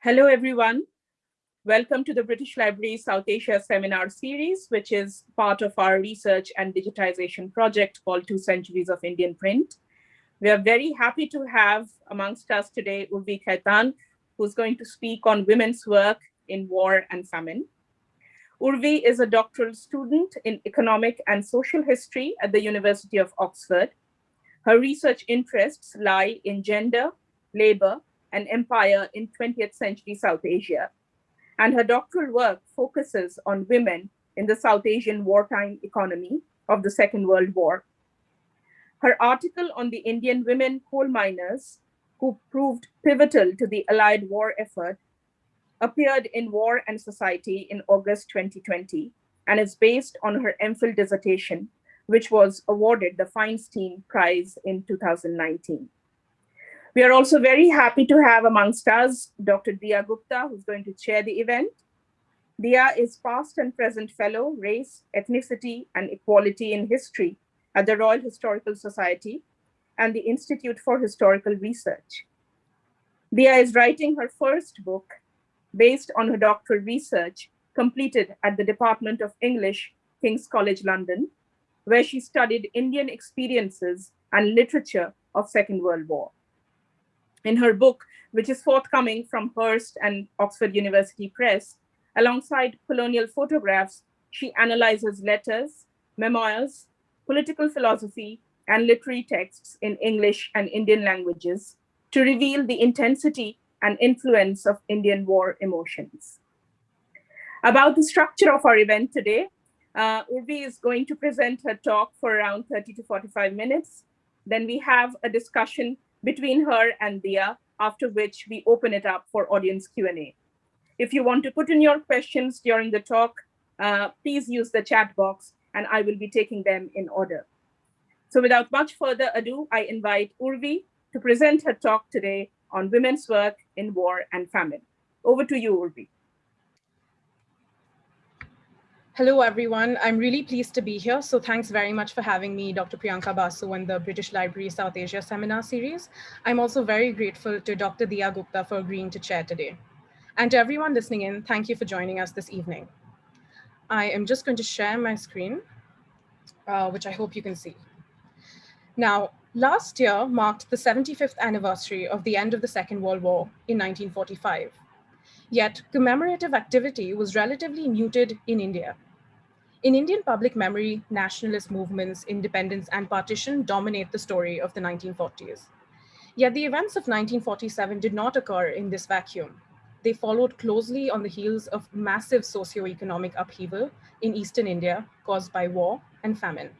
Hello, everyone. Welcome to the British Library South Asia Seminar Series, which is part of our research and digitization project called Two Centuries of Indian Print. We are very happy to have amongst us today Urvi Khaitan, who's going to speak on women's work in war and famine. Urvi is a doctoral student in economic and social history at the University of Oxford. Her research interests lie in gender, labor, and empire in 20th century South Asia. And her doctoral work focuses on women in the South Asian wartime economy of the Second World War. Her article on the Indian women coal miners who proved pivotal to the Allied war effort appeared in War and Society in August 2020 and is based on her MPhil dissertation, which was awarded the Feinstein Prize in 2019. We are also very happy to have amongst us Dr. Diya Gupta, who's going to chair the event. Diya is past and present fellow, race, ethnicity, and equality in history at the Royal Historical Society and the Institute for Historical Research. Diya is writing her first book based on her doctoral research completed at the Department of English, King's College London, where she studied Indian experiences and literature of Second World War in her book, which is forthcoming from Hurst and Oxford University Press. Alongside colonial photographs, she analyzes letters, memoirs, political philosophy, and literary texts in English and Indian languages to reveal the intensity and influence of Indian war emotions. About the structure of our event today, uh, Urvi is going to present her talk for around 30 to 45 minutes. Then we have a discussion between her and Diya, after which we open it up for audience Q&A. If you want to put in your questions during the talk, uh, please use the chat box and I will be taking them in order. So without much further ado, I invite Urvi to present her talk today on women's work in war and famine. Over to you, Urvi. Hello, everyone. I'm really pleased to be here. So thanks very much for having me, Dr. Priyanka Basu, in the British Library South Asia Seminar Series. I'm also very grateful to Dr. Diya Gupta for agreeing to chair today. And to everyone listening in, thank you for joining us this evening. I am just going to share my screen, uh, which I hope you can see. Now, last year marked the 75th anniversary of the end of the Second World War in 1945. Yet commemorative activity was relatively muted in India in Indian public memory, nationalist movements, independence, and partition dominate the story of the 1940s. Yet the events of 1947 did not occur in this vacuum. They followed closely on the heels of massive socio-economic upheaval in Eastern India caused by war and famine.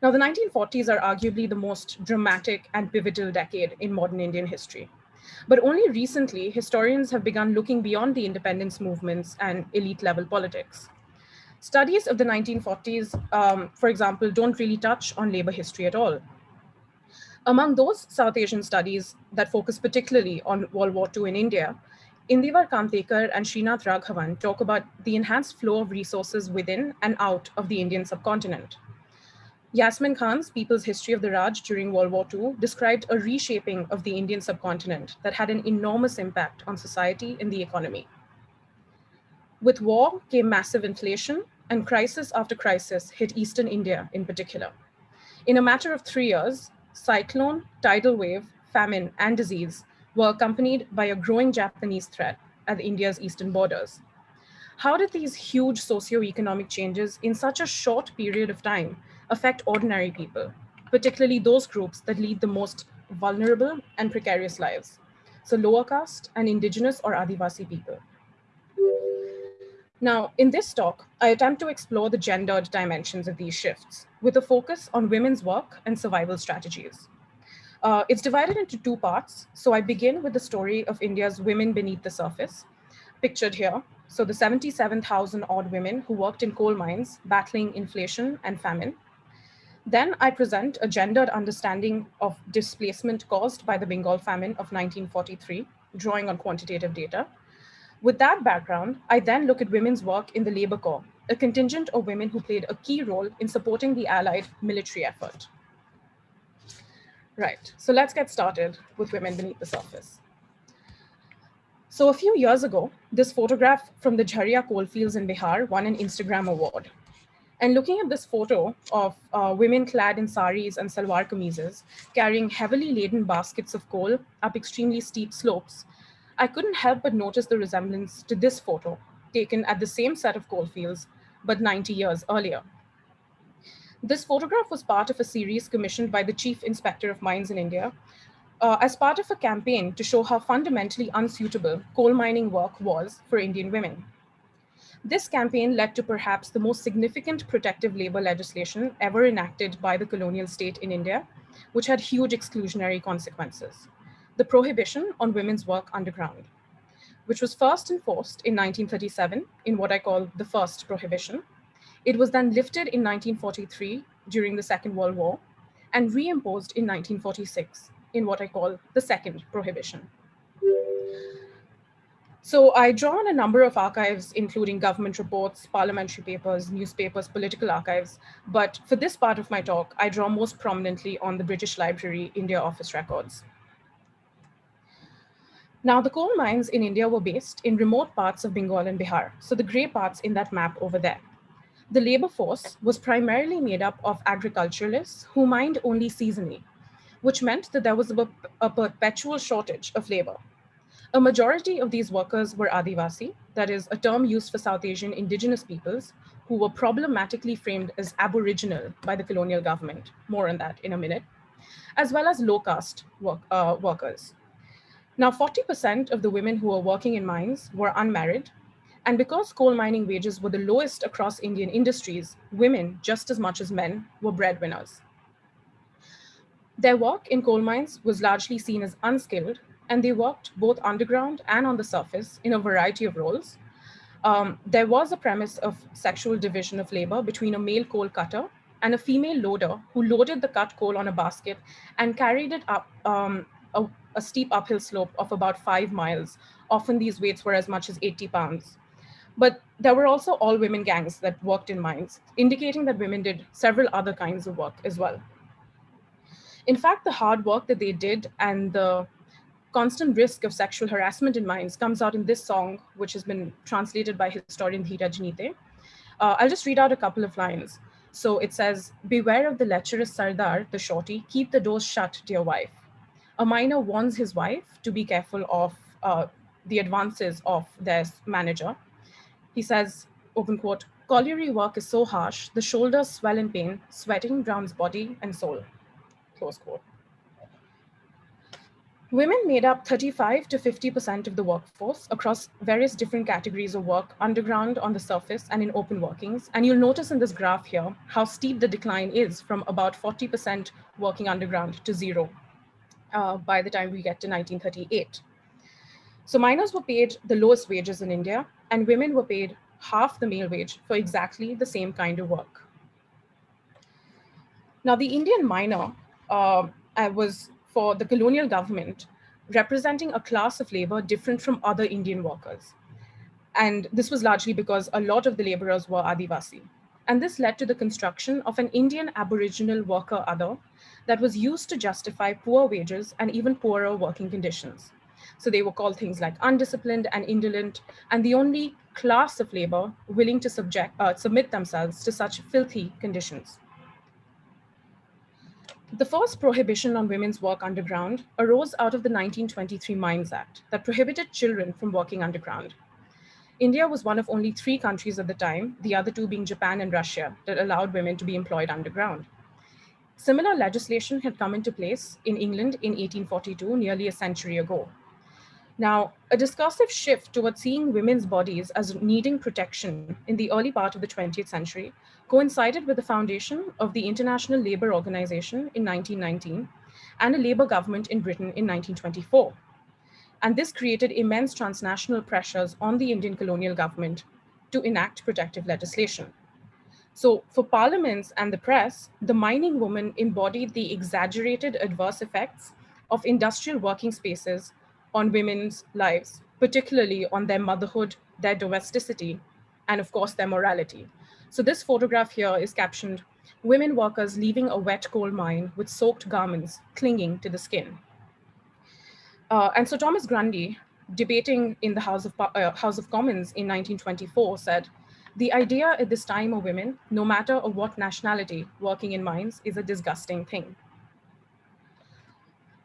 Now, the 1940s are arguably the most dramatic and pivotal decade in modern Indian history. But only recently, historians have begun looking beyond the independence movements and elite level politics. Studies of the 1940s, um, for example, don't really touch on labor history at all. Among those South Asian studies that focus particularly on World War II in India, Indivar Kamtekar and Srinath Raghavan talk about the enhanced flow of resources within and out of the Indian subcontinent. Yasmin Khan's People's History of the Raj during World War II described a reshaping of the Indian subcontinent that had an enormous impact on society and the economy. With war came massive inflation, and crisis after crisis hit Eastern India in particular. In a matter of three years, cyclone, tidal wave, famine, and disease were accompanied by a growing Japanese threat at India's eastern borders. How did these huge socioeconomic changes in such a short period of time affect ordinary people, particularly those groups that lead the most vulnerable and precarious lives? So lower caste and indigenous or Adivasi people. Now, in this talk, I attempt to explore the gendered dimensions of these shifts with a focus on women's work and survival strategies. Uh, it's divided into two parts. So I begin with the story of India's women beneath the surface, pictured here. So the 77,000 odd women who worked in coal mines, battling inflation and famine. Then I present a gendered understanding of displacement caused by the Bengal famine of 1943, drawing on quantitative data. With that background, I then look at women's work in the Labor Corps, a contingent of women who played a key role in supporting the Allied military effort. Right, so let's get started with women beneath the surface. So a few years ago, this photograph from the Jharia coalfields in Bihar won an Instagram award. And looking at this photo of uh, women clad in saris and salwar kameezes, carrying heavily laden baskets of coal up extremely steep slopes, I couldn't help but notice the resemblance to this photo taken at the same set of coalfields, but 90 years earlier. This photograph was part of a series commissioned by the Chief Inspector of Mines in India uh, as part of a campaign to show how fundamentally unsuitable coal mining work was for Indian women. This campaign led to perhaps the most significant protective labor legislation ever enacted by the colonial state in India, which had huge exclusionary consequences. The prohibition on women's work underground, which was first enforced in 1937 in what I call the first prohibition. It was then lifted in 1943 during the Second World War and reimposed in 1946 in what I call the second prohibition. So I draw on a number of archives, including government reports, parliamentary papers, newspapers, political archives. But for this part of my talk, I draw most prominently on the British Library India Office records. Now, the coal mines in India were based in remote parts of Bengal and Bihar, so the gray parts in that map over there. The labor force was primarily made up of agriculturalists who mined only seasonally, which meant that there was a, a perpetual shortage of labor. A majority of these workers were Adivasi, that is a term used for South Asian indigenous peoples who were problematically framed as aboriginal by the colonial government. More on that in a minute, as well as low caste work, uh, workers. Now, 40% of the women who were working in mines were unmarried. And because coal mining wages were the lowest across Indian industries, women, just as much as men, were breadwinners. Their work in coal mines was largely seen as unskilled and they worked both underground and on the surface in a variety of roles. Um, there was a premise of sexual division of labor between a male coal cutter and a female loader who loaded the cut coal on a basket and carried it up um, a, steep uphill slope of about five miles. Often these weights were as much as 80 pounds. But there were also all women gangs that worked in mines, indicating that women did several other kinds of work as well. In fact, the hard work that they did and the constant risk of sexual harassment in mines comes out in this song, which has been translated by historian Dhiraj Nite. Uh, I'll just read out a couple of lines. So it says, beware of the lecherous Sardar, the shorty, keep the doors shut, dear wife. A miner warns his wife to be careful of uh, the advances of their manager. He says, open quote, colliery work is so harsh, the shoulders swell in pain, sweating drowns body and soul, close quote. Women made up 35 to 50% of the workforce across various different categories of work, underground, on the surface, and in open workings. And you'll notice in this graph here how steep the decline is from about 40% working underground to zero uh, by the time we get to 1938. So miners were paid the lowest wages in India, and women were paid half the male wage for exactly the same kind of work. Now, the Indian miner uh, was for the colonial government representing a class of labor different from other Indian workers. And this was largely because a lot of the laborers were Adivasi. And this led to the construction of an Indian Aboriginal worker other that was used to justify poor wages and even poorer working conditions. So they were called things like undisciplined and indolent, and the only class of labor willing to subject, uh, submit themselves to such filthy conditions. The first prohibition on women's work underground arose out of the 1923 Mines Act that prohibited children from working underground. India was one of only three countries at the time, the other two being Japan and Russia, that allowed women to be employed underground. Similar legislation had come into place in England in 1842, nearly a century ago. Now, a discursive shift towards seeing women's bodies as needing protection in the early part of the 20th century coincided with the foundation of the International Labour Organization in 1919 and a Labour government in Britain in 1924. And this created immense transnational pressures on the Indian colonial government to enact protective legislation. So for parliaments and the press, the mining woman embodied the exaggerated adverse effects of industrial working spaces on women's lives, particularly on their motherhood, their domesticity, and of course, their morality. So this photograph here is captioned, women workers leaving a wet coal mine with soaked garments clinging to the skin. Uh, and so Thomas Grundy debating in the House of, uh, House of Commons in 1924 said, the idea at this time of women, no matter of what nationality, working in mines is a disgusting thing.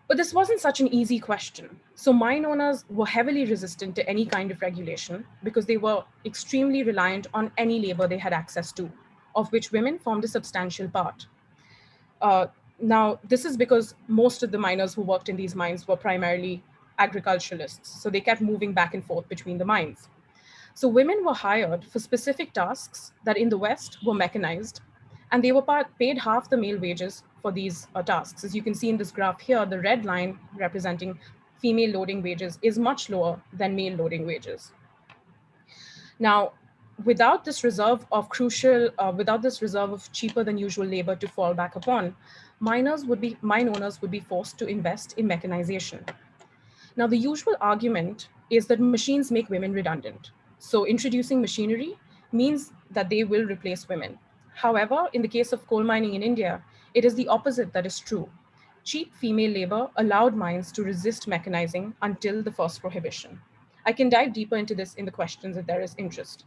But this wasn't such an easy question. So mine owners were heavily resistant to any kind of regulation because they were extremely reliant on any labor they had access to, of which women formed a substantial part. Uh, now, this is because most of the miners who worked in these mines were primarily agriculturalists. So they kept moving back and forth between the mines. So women were hired for specific tasks that in the West were mechanized, and they were paid half the male wages for these uh, tasks. As you can see in this graph here, the red line representing female loading wages is much lower than male loading wages. Now, without this reserve of crucial, uh, without this reserve of cheaper than usual labor to fall back upon, miners would be, mine owners would be forced to invest in mechanization. Now, the usual argument is that machines make women redundant. So introducing machinery means that they will replace women. However, in the case of coal mining in India, it is the opposite that is true. Cheap female labor allowed mines to resist mechanizing until the first prohibition. I can dive deeper into this in the questions if there is interest.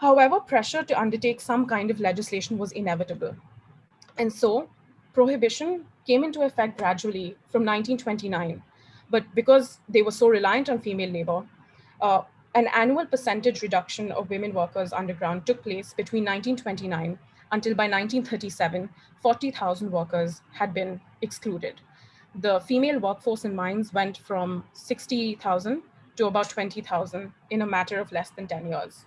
However, pressure to undertake some kind of legislation was inevitable. And so prohibition came into effect gradually from 1929 but because they were so reliant on female labor, uh, an annual percentage reduction of women workers underground took place between 1929 until by 1937, 40,000 workers had been excluded. The female workforce in mines went from 60,000 to about 20,000 in a matter of less than 10 years.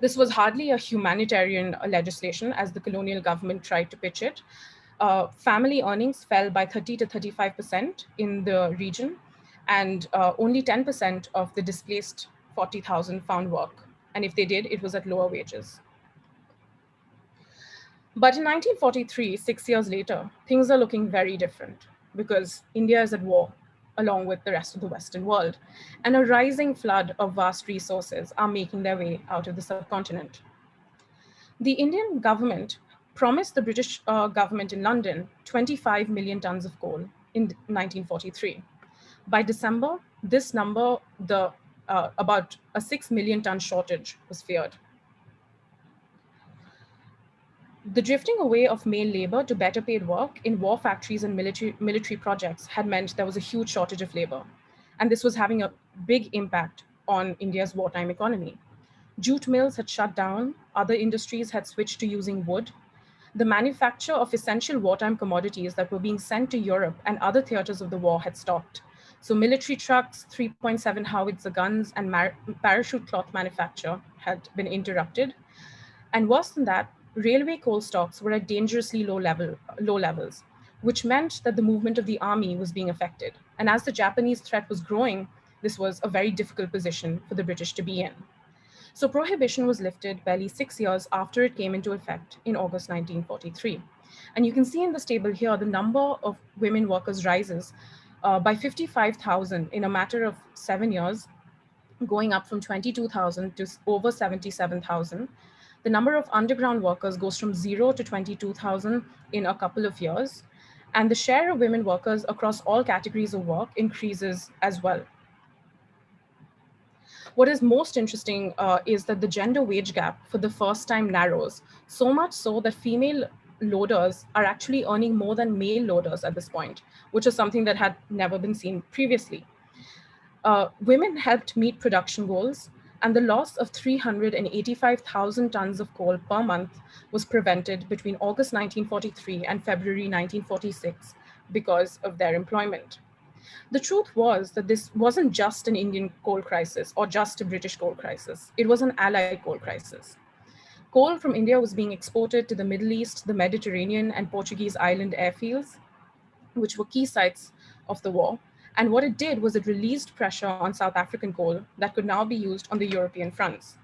This was hardly a humanitarian legislation as the colonial government tried to pitch it, uh, family earnings fell by 30 to 35% in the region, and uh, only 10% of the displaced 40,000 found work. And if they did, it was at lower wages. But in 1943, six years later, things are looking very different because India is at war along with the rest of the Western world. And a rising flood of vast resources are making their way out of the subcontinent. The Indian government promised the British uh, government in London 25 million tons of coal in 1943. By December, this number, the uh, about a 6 million ton shortage was feared. The drifting away of male labor to better paid work in war factories and military, military projects had meant there was a huge shortage of labor. And this was having a big impact on India's wartime economy. Jute mills had shut down, other industries had switched to using wood, the manufacture of essential wartime commodities that were being sent to Europe and other theaters of the war had stopped. So military trucks, 3.7 howitzer guns, and parachute cloth manufacture had been interrupted. And worse than that, railway coal stocks were at dangerously low, level, low levels, which meant that the movement of the army was being affected. And as the Japanese threat was growing, this was a very difficult position for the British to be in. So prohibition was lifted barely six years after it came into effect in August 1943. And you can see in this table here, the number of women workers rises uh, by 55,000 in a matter of seven years, going up from 22,000 to over 77,000. The number of underground workers goes from zero to 22,000 in a couple of years. And the share of women workers across all categories of work increases as well. What is most interesting uh, is that the gender wage gap for the first time narrows, so much so that female loaders are actually earning more than male loaders at this point, which is something that had never been seen previously. Uh, women helped meet production goals, and the loss of 385,000 tons of coal per month was prevented between August 1943 and February 1946 because of their employment. The truth was that this wasn't just an Indian coal crisis or just a British coal crisis. It was an allied coal crisis. Coal from India was being exported to the Middle East, the Mediterranean, and Portuguese island airfields, which were key sites of the war. And what it did was it released pressure on South African coal that could now be used on the European fronts.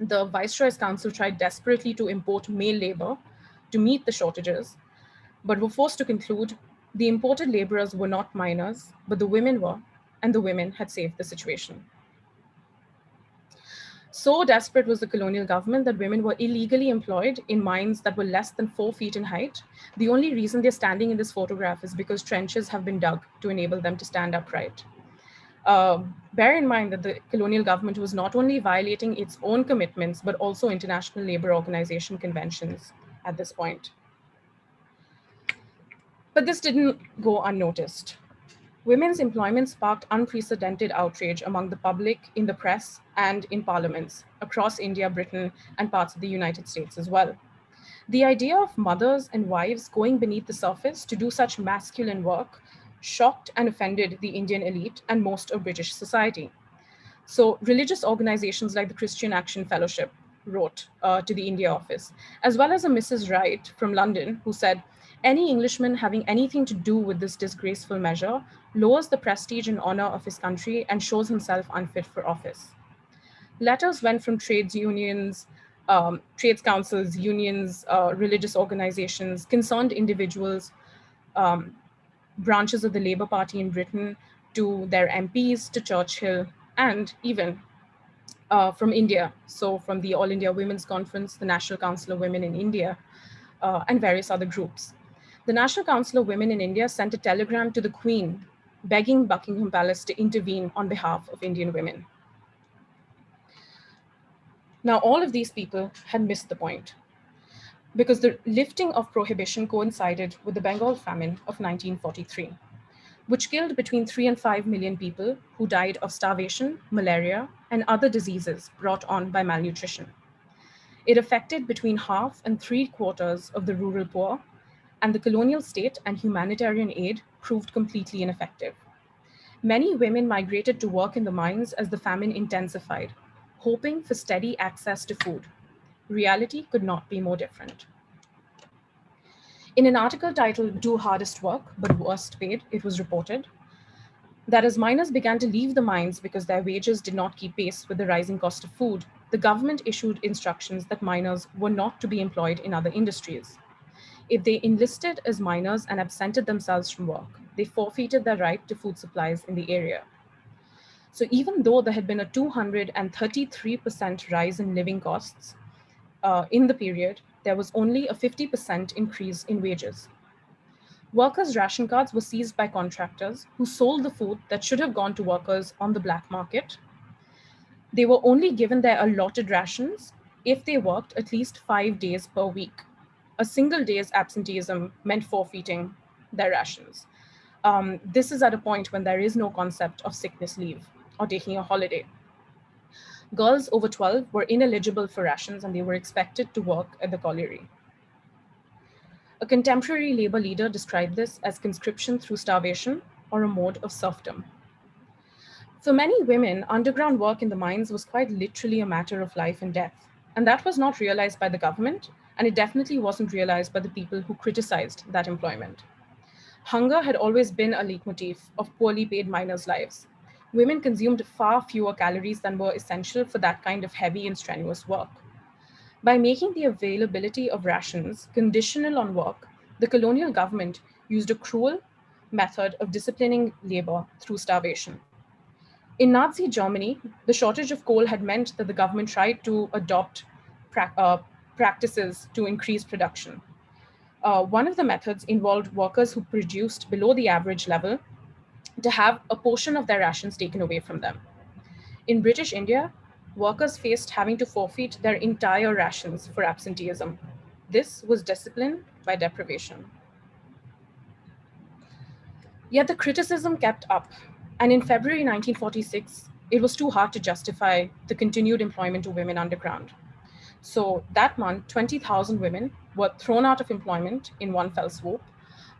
The Viceroy's Council tried desperately to import male labor to meet the shortages, but were forced to conclude the imported laborers were not miners, but the women were, and the women had saved the situation. So desperate was the colonial government that women were illegally employed in mines that were less than four feet in height. The only reason they're standing in this photograph is because trenches have been dug to enable them to stand upright. Uh, bear in mind that the colonial government was not only violating its own commitments, but also international labor organization conventions at this point. But this didn't go unnoticed. Women's employment sparked unprecedented outrage among the public, in the press, and in parliaments across India, Britain, and parts of the United States as well. The idea of mothers and wives going beneath the surface to do such masculine work shocked and offended the Indian elite and most of British society. So religious organizations like the Christian Action Fellowship wrote uh, to the India office, as well as a Mrs. Wright from London who said, any Englishman having anything to do with this disgraceful measure lowers the prestige and honor of his country and shows himself unfit for office. Letters went from trades unions, um, trades councils, unions, uh, religious organizations, concerned individuals, um, branches of the Labour Party in Britain, to their MPs, to Churchill, and even uh, from India. So from the All India Women's Conference, the National Council of Women in India, uh, and various other groups the National Council of Women in India sent a telegram to the Queen begging Buckingham Palace to intervene on behalf of Indian women. Now, all of these people had missed the point because the lifting of prohibition coincided with the Bengal famine of 1943, which killed between three and five million people who died of starvation, malaria, and other diseases brought on by malnutrition. It affected between half and three quarters of the rural poor and the colonial state and humanitarian aid proved completely ineffective. Many women migrated to work in the mines as the famine intensified, hoping for steady access to food. Reality could not be more different. In an article titled Do Hardest Work But Worst Paid, it was reported that as miners began to leave the mines because their wages did not keep pace with the rising cost of food, the government issued instructions that miners were not to be employed in other industries. If they enlisted as miners and absented themselves from work, they forfeited their right to food supplies in the area. So even though there had been a 233% rise in living costs uh, in the period, there was only a 50% increase in wages. Workers' ration cards were seized by contractors who sold the food that should have gone to workers on the black market. They were only given their allotted rations if they worked at least five days per week a single day's absenteeism meant forfeiting their rations. Um, this is at a point when there is no concept of sickness leave or taking a holiday. Girls over 12 were ineligible for rations and they were expected to work at the colliery. A contemporary labor leader described this as conscription through starvation or a mode of serfdom. For many women, underground work in the mines was quite literally a matter of life and death. And that was not realized by the government and it definitely wasn't realized by the people who criticized that employment. Hunger had always been a leitmotif of poorly paid miners' lives. Women consumed far fewer calories than were essential for that kind of heavy and strenuous work. By making the availability of rations conditional on work, the colonial government used a cruel method of disciplining labor through starvation. In Nazi Germany, the shortage of coal had meant that the government tried to adopt uh, practices to increase production. Uh, one of the methods involved workers who produced below the average level to have a portion of their rations taken away from them. In British India, workers faced having to forfeit their entire rations for absenteeism. This was discipline by deprivation. Yet the criticism kept up, and in February 1946, it was too hard to justify the continued employment of women underground. So that month, 20,000 women were thrown out of employment in one fell swoop.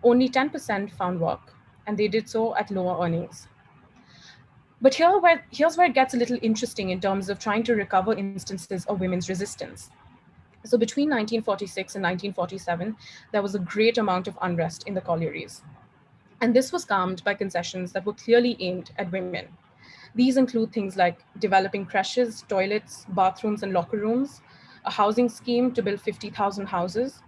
Only 10% found work, and they did so at lower earnings. But here where, here's where it gets a little interesting in terms of trying to recover instances of women's resistance. So between 1946 and 1947, there was a great amount of unrest in the collieries. And this was calmed by concessions that were clearly aimed at women. These include things like developing creches, toilets, bathrooms, and locker rooms, a housing scheme to build 50,000 houses.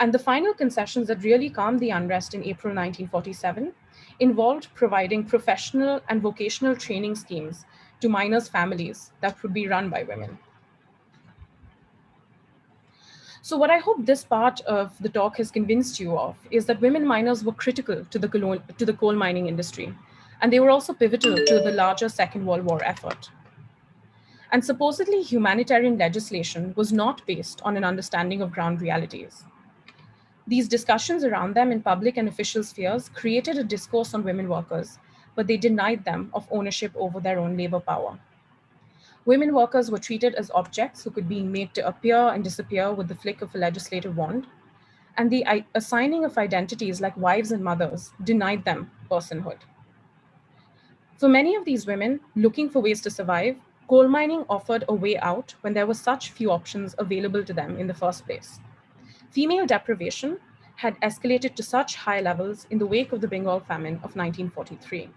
And the final concessions that really calmed the unrest in April 1947 involved providing professional and vocational training schemes to miners' families that would be run by women. So what I hope this part of the talk has convinced you of is that women miners were critical to the, to the coal mining industry, and they were also pivotal to the larger Second World War effort. And supposedly humanitarian legislation was not based on an understanding of ground realities. These discussions around them in public and official spheres created a discourse on women workers, but they denied them of ownership over their own labor power. Women workers were treated as objects who could be made to appear and disappear with the flick of a legislative wand. And the assigning of identities like wives and mothers denied them personhood. For many of these women looking for ways to survive, coal mining offered a way out when there were such few options available to them in the first place. Female deprivation had escalated to such high levels in the wake of the Bengal famine of 1943.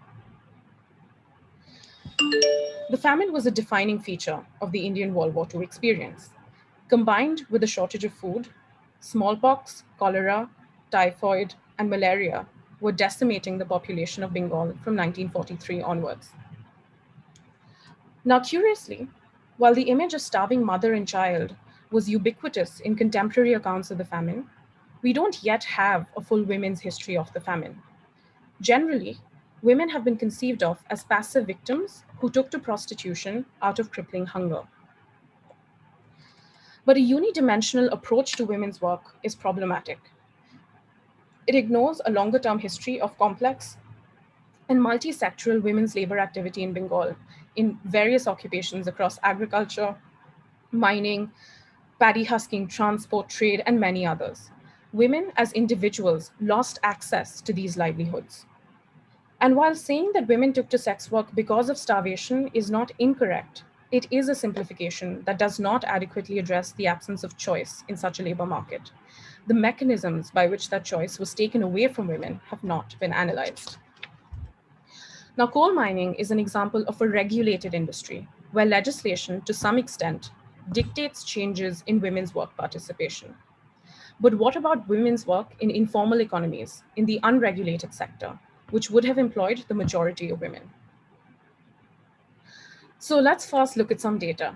The famine was a defining feature of the Indian World War II experience. Combined with a shortage of food, smallpox, cholera, typhoid, and malaria were decimating the population of Bengal from 1943 onwards. Now, curiously, while the image of starving mother and child was ubiquitous in contemporary accounts of the famine, we don't yet have a full women's history of the famine. Generally, women have been conceived of as passive victims who took to prostitution out of crippling hunger. But a unidimensional approach to women's work is problematic. It ignores a longer term history of complex and multi-sectoral women's labor activity in Bengal in various occupations across agriculture, mining, paddy husking, transport, trade, and many others. Women as individuals lost access to these livelihoods. And while saying that women took to sex work because of starvation is not incorrect, it is a simplification that does not adequately address the absence of choice in such a labor market. The mechanisms by which that choice was taken away from women have not been analyzed. Now, coal mining is an example of a regulated industry where legislation, to some extent, dictates changes in women's work participation. But what about women's work in informal economies, in the unregulated sector, which would have employed the majority of women. So let's first look at some data.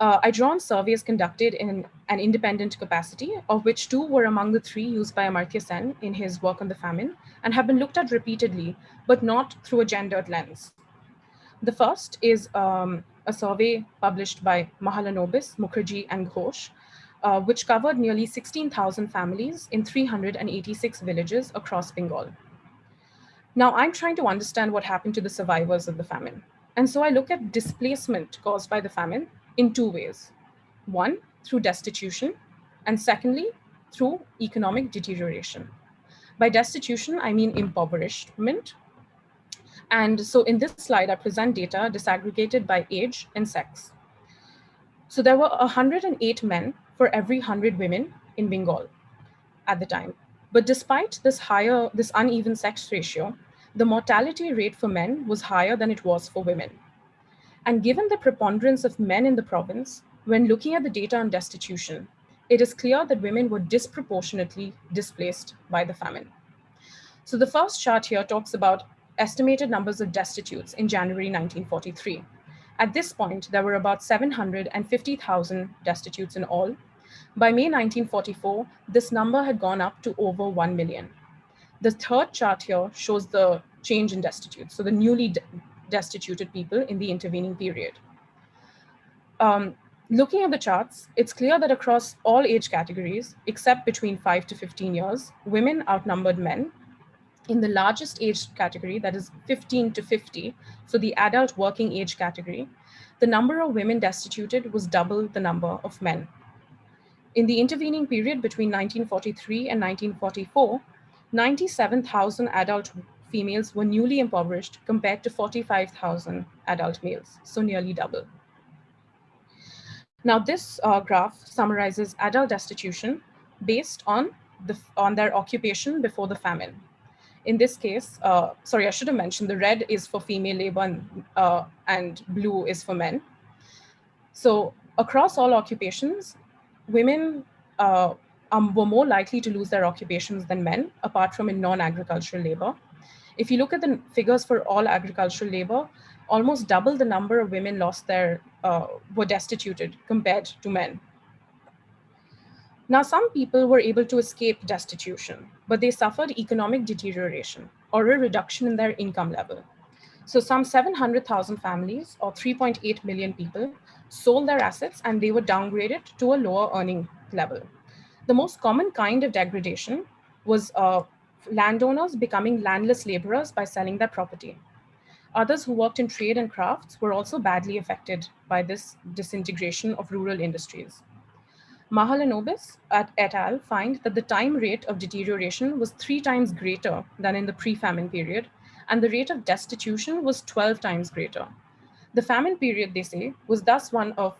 Uh, I drawn surveys conducted in an independent capacity, of which two were among the three used by Amartya Sen in his work on the famine, and have been looked at repeatedly, but not through a gendered lens. The first is um, a survey published by Mahalanobis, Mukherjee, and Ghosh, uh, which covered nearly 16,000 families in 386 villages across Bengal. Now I'm trying to understand what happened to the survivors of the famine. And so I look at displacement caused by the famine in two ways. One, through destitution, and secondly, through economic deterioration. By destitution, I mean impoverishment. And so in this slide, I present data disaggregated by age and sex. So there were 108 men for every 100 women in Bengal at the time. But despite this higher, this uneven sex ratio, the mortality rate for men was higher than it was for women. And given the preponderance of men in the province, when looking at the data on destitution, it is clear that women were disproportionately displaced by the famine. So the first chart here talks about estimated numbers of destitutes in January 1943. At this point, there were about 750,000 destitutes in all. By May 1944, this number had gone up to over 1 million. The third chart here shows the change in destitute, so the newly destituted people in the intervening period. Um, looking at the charts, it's clear that across all age categories, except between 5 to 15 years, women outnumbered men. In the largest age category, that is 15 to 50, so the adult working age category, the number of women destituted was double the number of men. In the intervening period between 1943 and 1944, 97,000 adult females were newly impoverished compared to 45,000 adult males, so nearly double. Now this uh, graph summarizes adult destitution based on, the, on their occupation before the famine. In this case, uh, sorry, I should have mentioned the red is for female labor and, uh, and blue is for men. So across all occupations, women uh, um, were more likely to lose their occupations than men, apart from in non-agricultural labor. If you look at the figures for all agricultural labor, almost double the number of women lost their, uh, were destituted compared to men. Now, some people were able to escape destitution, but they suffered economic deterioration or a reduction in their income level. So some 700,000 families or 3.8 million people sold their assets and they were downgraded to a lower earning level. The most common kind of degradation was uh, landowners becoming landless laborers by selling their property. Others who worked in trade and crafts were also badly affected by this disintegration of rural industries. Mahalanobis at et al. find that the time rate of deterioration was three times greater than in the pre-famine period, and the rate of destitution was 12 times greater. The famine period, they say, was thus one of,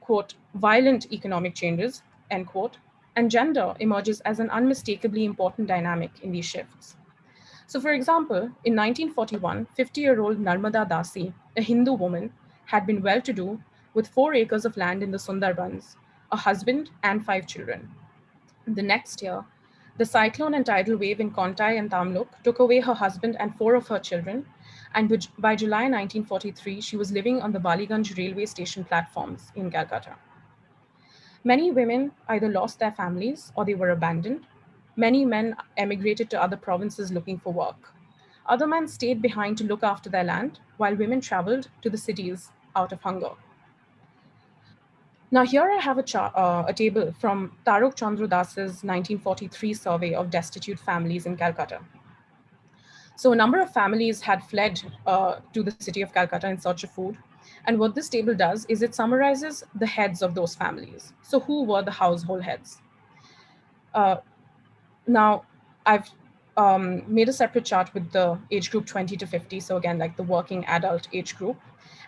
quote, violent economic changes, end quote, and gender emerges as an unmistakably important dynamic in these shifts. So for example, in 1941, 50-year-old Narmada Dasi, a Hindu woman, had been well-to-do with four acres of land in the Sundarbans a husband, and five children. The next year, the cyclone and tidal wave in Kontai and Tamluk took away her husband and four of her children, and by July 1943, she was living on the Baliganj railway station platforms in Calcutta. Many women either lost their families or they were abandoned. Many men emigrated to other provinces looking for work. Other men stayed behind to look after their land, while women traveled to the cities out of hunger. Now here I have a, uh, a table from Tarak Chandra Das's 1943 survey of destitute families in Calcutta. So a number of families had fled uh, to the city of Calcutta in search of food. And what this table does is it summarizes the heads of those families. So who were the household heads? Uh, now, I've um, made a separate chart with the age group 20 to 50. So again, like the working adult age group.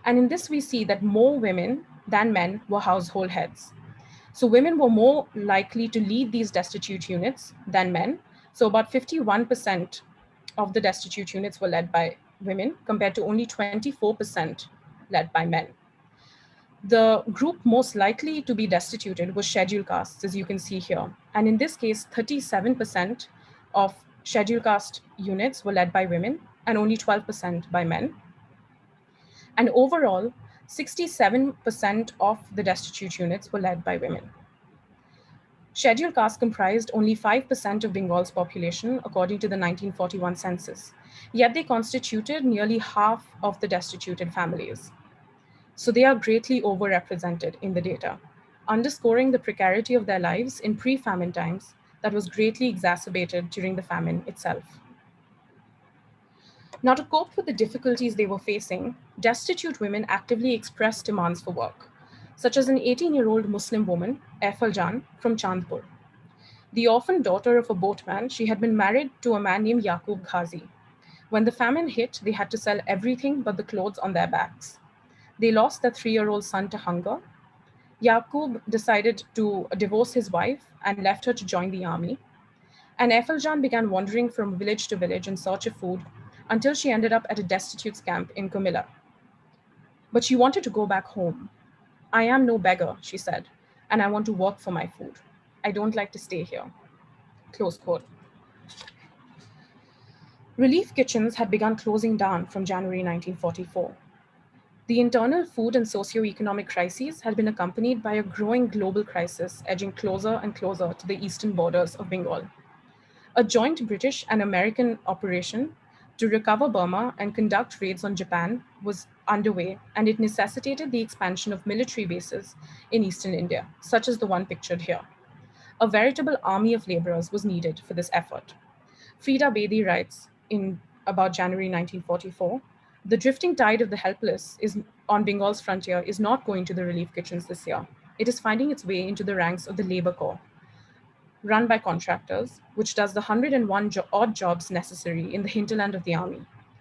And in this, we see that more women than men were household heads. So women were more likely to lead these destitute units than men. So about 51% of the destitute units were led by women compared to only 24% led by men. The group most likely to be destituted was scheduled castes, as you can see here. And in this case, 37% of scheduled caste units were led by women and only 12% by men. And overall, 67% of the destitute units were led by women. Scheduled castes comprised only 5% of Bengal's population, according to the 1941 census, yet they constituted nearly half of the destituted families. So they are greatly overrepresented in the data, underscoring the precarity of their lives in pre-famine times that was greatly exacerbated during the famine itself. Now, to cope with the difficulties they were facing, destitute women actively expressed demands for work, such as an 18-year-old Muslim woman, Aifal Jan, from Chandpur. The orphan daughter of a boatman, she had been married to a man named Yaqub Ghazi. When the famine hit, they had to sell everything but the clothes on their backs. They lost their three-year-old son to hunger. Yaqub decided to divorce his wife and left her to join the army. And Jan began wandering from village to village in search of food until she ended up at a destitute camp in Comilla. But she wanted to go back home. I am no beggar, she said, and I want to work for my food. I don't like to stay here. Close quote. Relief kitchens had begun closing down from January 1944. The internal food and socio-economic crises had been accompanied by a growing global crisis edging closer and closer to the eastern borders of Bengal. A joint British and American operation to recover Burma and conduct raids on Japan was underway, and it necessitated the expansion of military bases in eastern India, such as the one pictured here. A veritable army of laborers was needed for this effort. Freda Bedi writes in about January 1944, the drifting tide of the helpless is on Bengal's frontier is not going to the relief kitchens this year. It is finding its way into the ranks of the labor corps, run by contractors, which does the 101 jo odd jobs necessary in the hinterland of the army,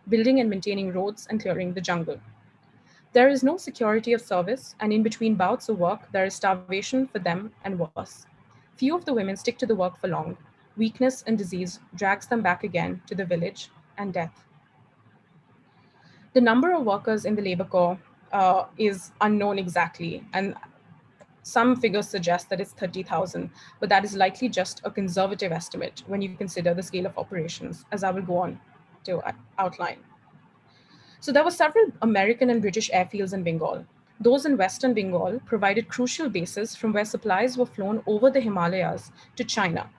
building and maintaining roads and clearing the jungle. There is no security of service, and in between bouts of work, there is starvation for them and worse. Few of the women stick to the work for long. Weakness and disease drags them back again to the village and death. The number of workers in the labor corps uh, is unknown exactly, and some figures suggest that it's 30,000, but that is likely just a conservative estimate when you consider the scale of operations, as I will go on to outline. So there were several American and British airfields in Bengal. Those in Western Bengal provided crucial bases from where supplies were flown over the Himalayas to China,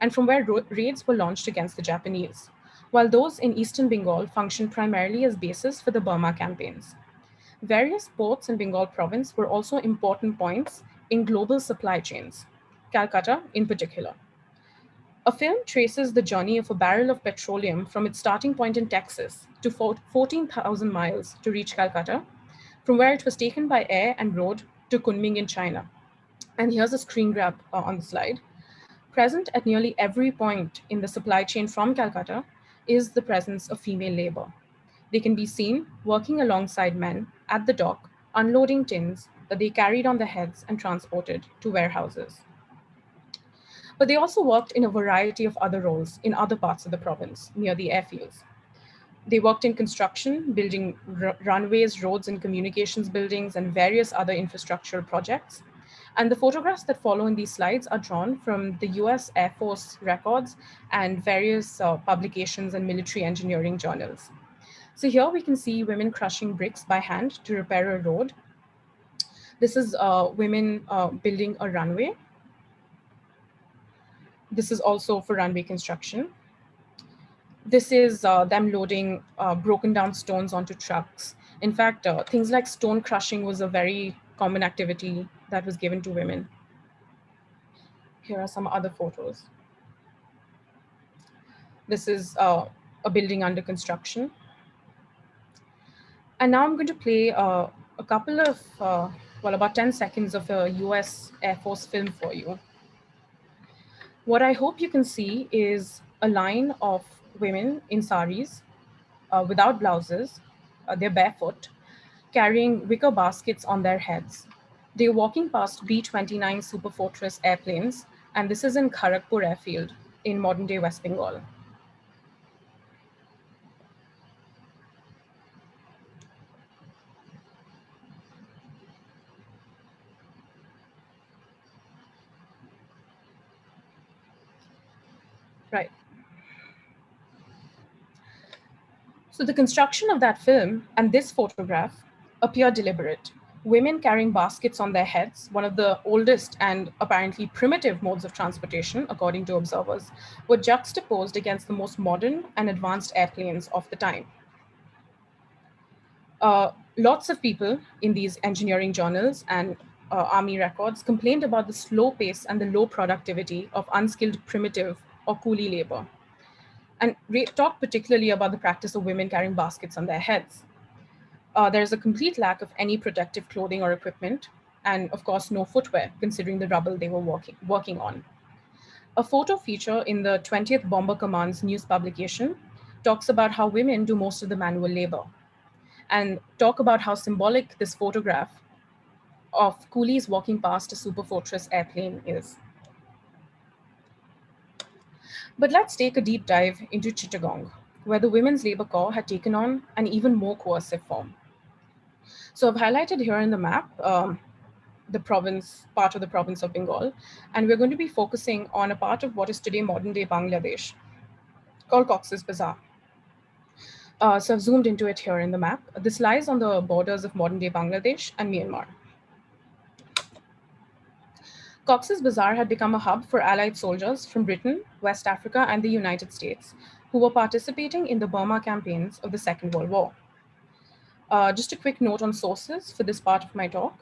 and from where raids were launched against the Japanese, while those in Eastern Bengal functioned primarily as bases for the Burma campaigns. Various ports in Bengal province were also important points in global supply chains, Calcutta in particular. A film traces the journey of a barrel of petroleum from its starting point in Texas to 14,000 miles to reach Calcutta, from where it was taken by air and road to Kunming in China. And here's a screen grab uh, on the slide. Present at nearly every point in the supply chain from Calcutta is the presence of female labor. They can be seen working alongside men at the dock, unloading tins that they carried on their heads and transported to warehouses. But they also worked in a variety of other roles in other parts of the province near the airfields. They worked in construction, building runways, roads, and communications buildings, and various other infrastructural projects. And the photographs that follow in these slides are drawn from the US Air Force records and various uh, publications and military engineering journals. So here we can see women crushing bricks by hand to repair a road. This is uh, women uh, building a runway. This is also for runway construction. This is uh, them loading uh, broken down stones onto trucks. In fact, uh, things like stone crushing was a very common activity that was given to women. Here are some other photos. This is uh, a building under construction. And now I'm going to play uh, a couple of, uh, well, about 10 seconds of a US Air Force film for you. What I hope you can see is a line of women in saris uh, without blouses, uh, they're barefoot, carrying wicker baskets on their heads. They're walking past B-29 Superfortress airplanes, and this is in Kharagpur airfield in modern-day West Bengal. Right. So the construction of that film and this photograph appear deliberate women carrying baskets on their heads, one of the oldest and apparently primitive modes of transportation, according to observers, were juxtaposed against the most modern and advanced airplanes of the time. Uh, lots of people in these engineering journals and uh, army records complained about the slow pace and the low productivity of unskilled primitive or coolie labor, and talked particularly about the practice of women carrying baskets on their heads uh, there's a complete lack of any protective clothing or equipment, and of course, no footwear, considering the rubble they were working, working on. A photo feature in the 20th Bomber Command's news publication talks about how women do most of the manual labor and talk about how symbolic this photograph of coolies walking past a Superfortress airplane is. But let's take a deep dive into Chittagong, where the Women's Labor Corps had taken on an even more coercive form. So I've highlighted here in the map, um, the province, part of the province of Bengal, and we're going to be focusing on a part of what is today modern day Bangladesh called Cox's Bazar. Uh, so I've zoomed into it here in the map. This lies on the borders of modern day Bangladesh and Myanmar. Cox's Bazar had become a hub for allied soldiers from Britain, West Africa, and the United States, who were participating in the Burma campaigns of the Second World War. Uh, just a quick note on sources for this part of my talk.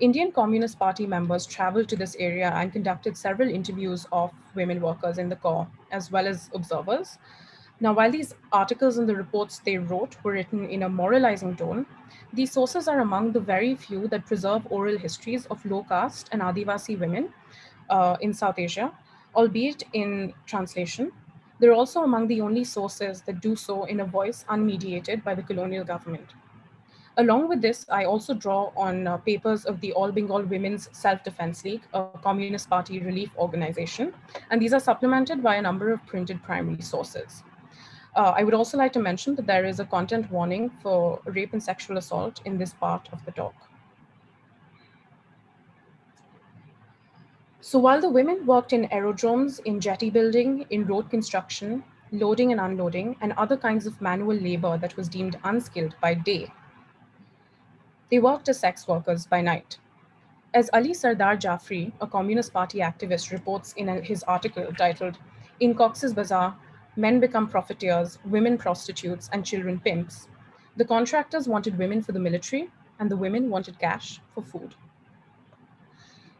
Indian Communist Party members traveled to this area and conducted several interviews of women workers in the Corps, as well as observers. Now, while these articles and the reports they wrote were written in a moralizing tone, these sources are among the very few that preserve oral histories of low caste and Adivasi women uh, in South Asia, albeit in translation. They're also among the only sources that do so in a voice unmediated by the colonial government. Along with this, I also draw on uh, papers of the All Bengal Women's Self-Defense League, a Communist Party relief organization, and these are supplemented by a number of printed primary sources. Uh, I would also like to mention that there is a content warning for rape and sexual assault in this part of the talk. So while the women worked in aerodromes, in jetty building, in road construction, loading and unloading, and other kinds of manual labor that was deemed unskilled by day. They worked as sex workers by night. As Ali Sardar Jafri, a Communist Party activist, reports in his article titled, In Cox's Bazar, Men Become Profiteers, Women Prostitutes, and Children Pimps, the contractors wanted women for the military, and the women wanted cash for food.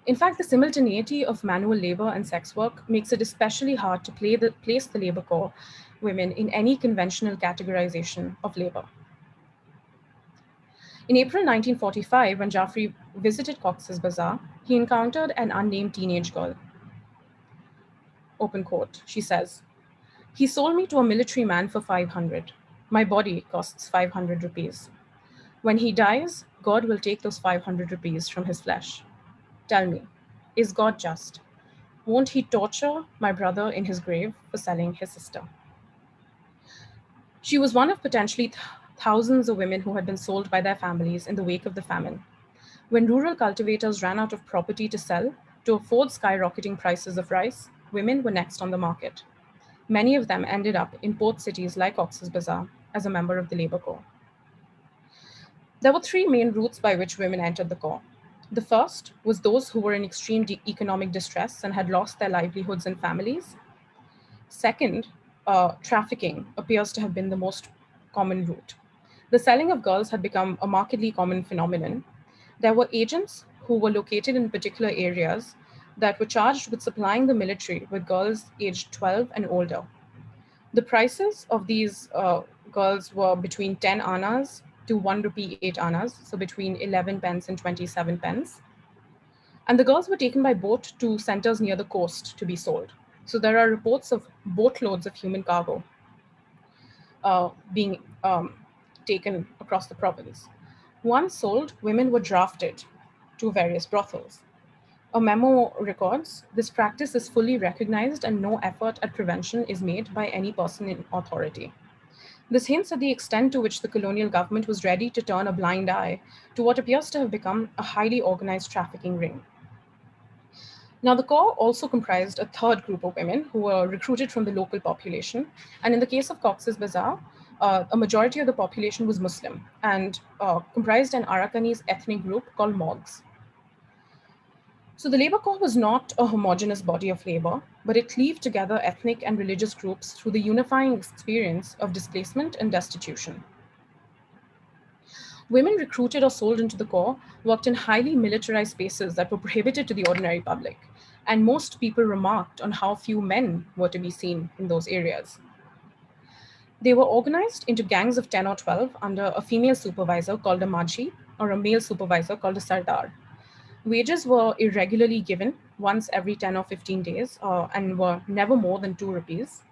In fact, the simultaneity of manual labor and sex work makes it especially hard to the, place the labor corps women in any conventional categorization of labor. In April 1945, when Jafri visited Cox's Bazar, he encountered an unnamed teenage girl. Open quote, she says, he sold me to a military man for 500. My body costs 500 rupees. When he dies, God will take those 500 rupees from his flesh. Tell me, is God just? Won't he torture my brother in his grave for selling his sister? She was one of potentially th thousands of women who had been sold by their families in the wake of the famine. When rural cultivators ran out of property to sell to afford skyrocketing prices of rice, women were next on the market. Many of them ended up in port cities like Cox's Bazar as a member of the labor corps. There were three main routes by which women entered the corps. The first was those who were in extreme economic distress and had lost their livelihoods and families. Second, uh, trafficking appears to have been the most common route. The selling of girls had become a markedly common phenomenon. There were agents who were located in particular areas that were charged with supplying the military with girls aged 12 and older. The prices of these uh, girls were between 10 annas to 1 rupee 8 annas, so between 11 pence and 27 pence. And the girls were taken by boat to centers near the coast to be sold. So there are reports of boatloads of human cargo uh, being um, taken across the province. Once sold, women were drafted to various brothels. A memo records, this practice is fully recognized and no effort at prevention is made by any person in authority. This hints at the extent to which the colonial government was ready to turn a blind eye to what appears to have become a highly organized trafficking ring. Now, the Corps also comprised a third group of women who were recruited from the local population. And in the case of Cox's Bazar, uh, a majority of the population was Muslim and uh, comprised an Arakanese ethnic group called Mogs. So the labor corps was not a homogenous body of labor, but it cleaved together ethnic and religious groups through the unifying experience of displacement and destitution. Women recruited or sold into the corps worked in highly militarized spaces that were prohibited to the ordinary public, and most people remarked on how few men were to be seen in those areas. They were organized into gangs of 10 or 12 under a female supervisor called a Majhi or a male supervisor called a Sardar. Wages were irregularly given once every 10 or 15 days uh, and were never more than two rupees.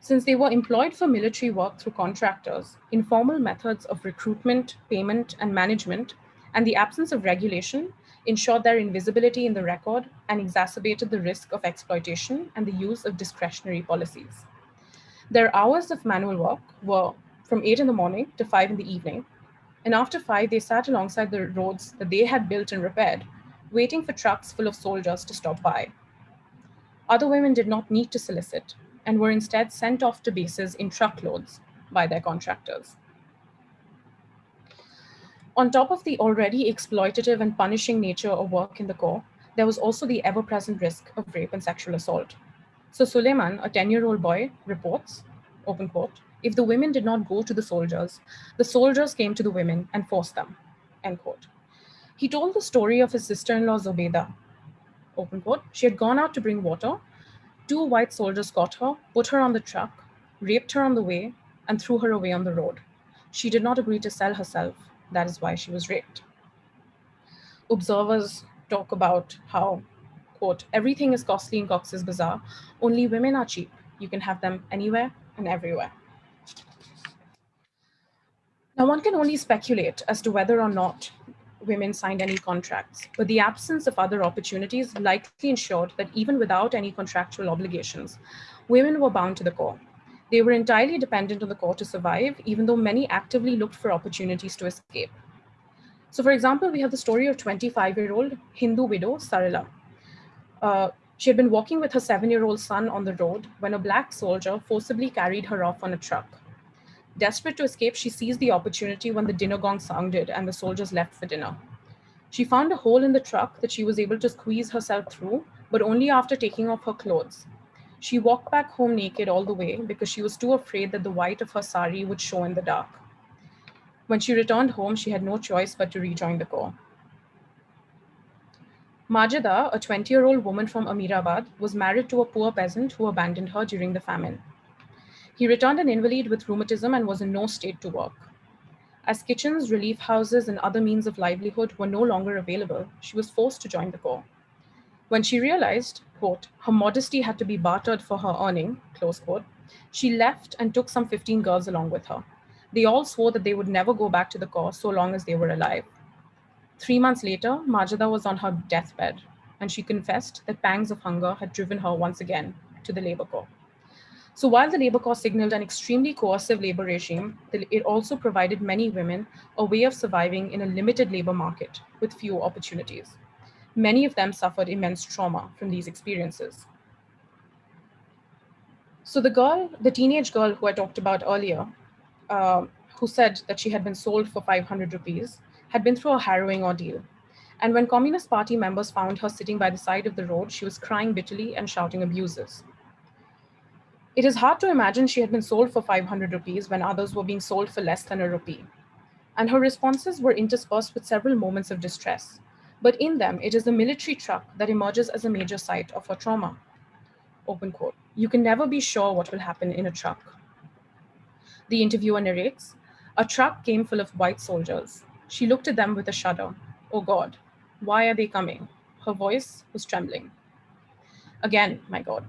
Since they were employed for military work through contractors, informal methods of recruitment, payment, and management, and the absence of regulation ensured their invisibility in the record and exacerbated the risk of exploitation and the use of discretionary policies. Their hours of manual work were from 8 in the morning to 5 in the evening, and after five, they sat alongside the roads that they had built and repaired, waiting for trucks full of soldiers to stop by. Other women did not need to solicit and were instead sent off to bases in truckloads by their contractors. On top of the already exploitative and punishing nature of work in the Corps, there was also the ever-present risk of rape and sexual assault. So Suleiman, a 10-year-old boy, reports, open quote, if the women did not go to the soldiers, the soldiers came to the women and forced them, end quote. He told the story of his sister-in-law Zobeda, open quote. She had gone out to bring water. Two white soldiers caught her, put her on the truck, raped her on the way, and threw her away on the road. She did not agree to sell herself. That is why she was raped. Observers talk about how, quote, everything is costly in Cox's Bazar. Only women are cheap. You can have them anywhere and everywhere. Now, one can only speculate as to whether or not women signed any contracts, but the absence of other opportunities likely ensured that even without any contractual obligations, women were bound to the Corps. They were entirely dependent on the Corps to survive, even though many actively looked for opportunities to escape. So for example, we have the story of 25-year-old Hindu widow Sarala. Uh, She had been walking with her seven-year-old son on the road when a black soldier forcibly carried her off on a truck. Desperate to escape, she seized the opportunity when the dinner gong sounded and the soldiers left for dinner. She found a hole in the truck that she was able to squeeze herself through, but only after taking off her clothes. She walked back home naked all the way because she was too afraid that the white of her sari would show in the dark. When she returned home, she had no choice but to rejoin the Corps. Majida, a 20 year old woman from Amirabad, was married to a poor peasant who abandoned her during the famine. He returned an invalid with rheumatism and was in no state to work. As kitchens, relief houses, and other means of livelihood were no longer available, she was forced to join the Corps. When she realized, quote, her modesty had to be bartered for her earning, close quote, she left and took some 15 girls along with her. They all swore that they would never go back to the Corps so long as they were alive. Three months later, Majida was on her deathbed, and she confessed that pangs of hunger had driven her once again to the labor corps. So while the labor corps signaled an extremely coercive labor regime, it also provided many women a way of surviving in a limited labor market with few opportunities. Many of them suffered immense trauma from these experiences. So the girl, the teenage girl who I talked about earlier, uh, who said that she had been sold for 500 rupees, had been through a harrowing ordeal. And when Communist Party members found her sitting by the side of the road, she was crying bitterly and shouting abuses. It is hard to imagine she had been sold for 500 rupees when others were being sold for less than a rupee. And her responses were interspersed with several moments of distress. But in them, it is the military truck that emerges as a major site of her trauma. Open quote. You can never be sure what will happen in a truck. The interviewer narrates, a truck came full of white soldiers. She looked at them with a shudder. Oh God, why are they coming? Her voice was trembling. Again, my God.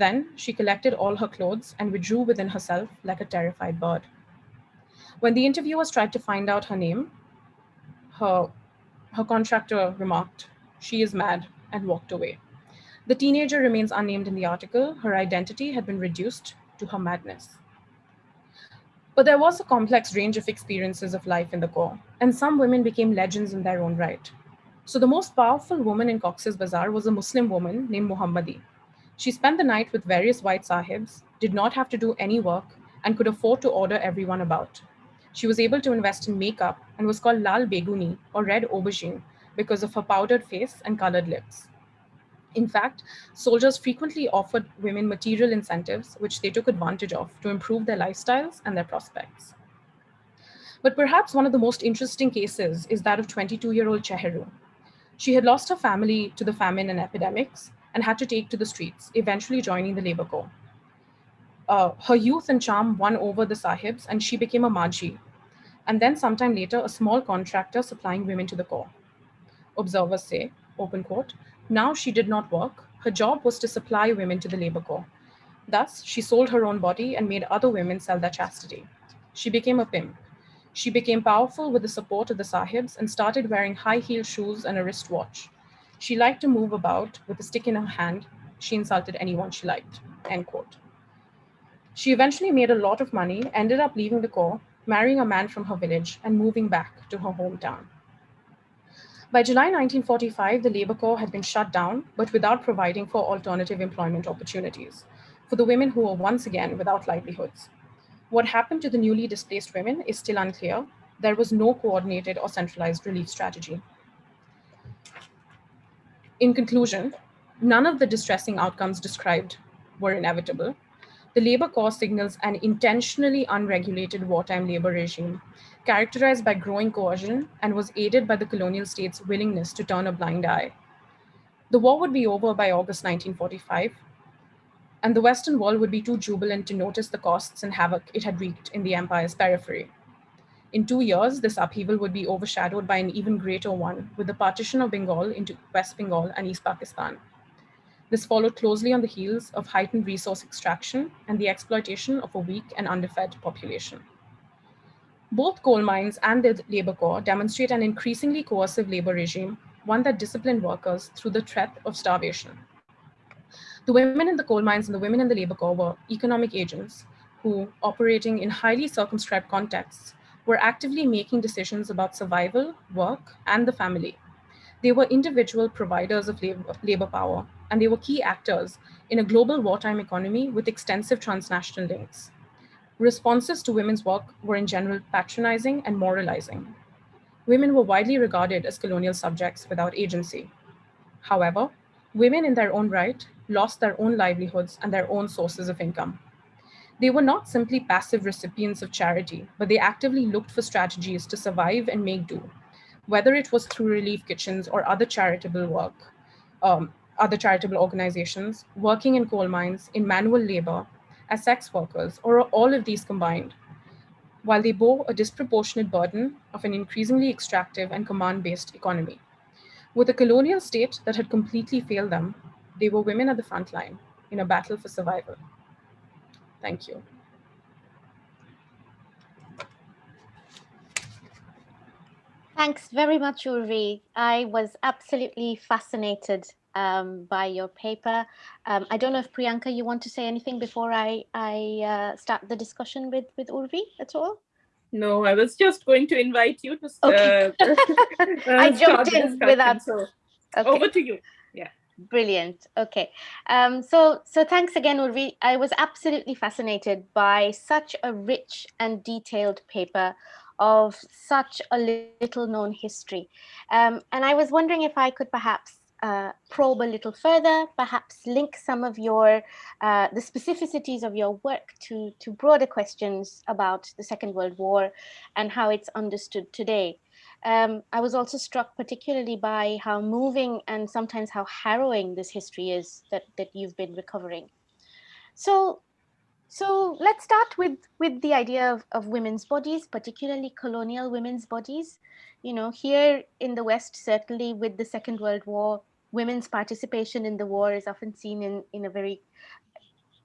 Then she collected all her clothes and withdrew within herself like a terrified bird. When the interviewers tried to find out her name, her, her contractor remarked, She is mad, and walked away. The teenager remains unnamed in the article. Her identity had been reduced to her madness. But there was a complex range of experiences of life in the Corps, and some women became legends in their own right. So the most powerful woman in Cox's Bazar was a Muslim woman named Muhammadi. She spent the night with various white sahibs, did not have to do any work, and could afford to order everyone about. She was able to invest in makeup and was called Lal Beguni or Red Aubergine because of her powdered face and colored lips. In fact, soldiers frequently offered women material incentives, which they took advantage of to improve their lifestyles and their prospects. But perhaps one of the most interesting cases is that of 22-year-old Cheheru. She had lost her family to the famine and epidemics and had to take to the streets, eventually joining the labor corps. Uh, her youth and charm won over the sahibs and she became a Maji, and then sometime later, a small contractor supplying women to the corps. Observers say, open quote, now she did not work. Her job was to supply women to the labor corps. Thus, she sold her own body and made other women sell their chastity. She became a pimp. She became powerful with the support of the sahibs and started wearing high-heeled shoes and a wristwatch. She liked to move about with a stick in her hand. She insulted anyone she liked, end quote. She eventually made a lot of money, ended up leaving the Corps, marrying a man from her village, and moving back to her hometown. By July 1945, the Labour Corps had been shut down, but without providing for alternative employment opportunities for the women who were once again without livelihoods. What happened to the newly displaced women is still unclear. There was no coordinated or centralized relief strategy. In conclusion, none of the distressing outcomes described were inevitable, the labor corps signals an intentionally unregulated wartime labor regime characterized by growing coercion and was aided by the colonial state's willingness to turn a blind eye. The war would be over by August 1945, and the Western world would be too jubilant to notice the costs and havoc it had wreaked in the empire's periphery. In two years, this upheaval would be overshadowed by an even greater one with the partition of Bengal into West Bengal and East Pakistan. This followed closely on the heels of heightened resource extraction and the exploitation of a weak and underfed population. Both coal mines and the labor corps demonstrate an increasingly coercive labor regime, one that disciplined workers through the threat of starvation. The women in the coal mines and the women in the labor corps were economic agents who, operating in highly circumscribed contexts, were actively making decisions about survival, work, and the family They were individual providers of labor, power, and they were key actors in a global wartime economy with extensive transnational links. Responses to women's work were in general patronizing and moralizing. Women were widely regarded as colonial subjects without agency. However, women in their own right lost their own livelihoods and their own sources of income. They were not simply passive recipients of charity, but they actively looked for strategies to survive and make do, whether it was through relief kitchens or other charitable work, um, other charitable organizations, working in coal mines, in manual labor, as sex workers, or all of these combined, while they bore a disproportionate burden of an increasingly extractive and command-based economy. With a colonial state that had completely failed them, they were women at the front line in a battle for survival. Thank you. Thanks very much, Urvi. I was absolutely fascinated um, by your paper. Um, I don't know if Priyanka, you want to say anything before I, I uh, start the discussion with, with Urvi at all? No, I was just going to invite you to okay. uh, I jumped in without. So okay. Over to you. Brilliant. Okay. Um, so, so thanks again, Urvi. I was absolutely fascinated by such a rich and detailed paper of such a little known history. Um, and I was wondering if I could perhaps uh, probe a little further, perhaps link some of your, uh, the specificities of your work to, to broader questions about the Second World War and how it's understood today. Um, I was also struck particularly by how moving and sometimes how harrowing this history is that, that you've been recovering. So, so let's start with, with the idea of, of women's bodies, particularly colonial women's bodies. You know, here in the West, certainly with the Second World War, women's participation in the war is often seen in, in a very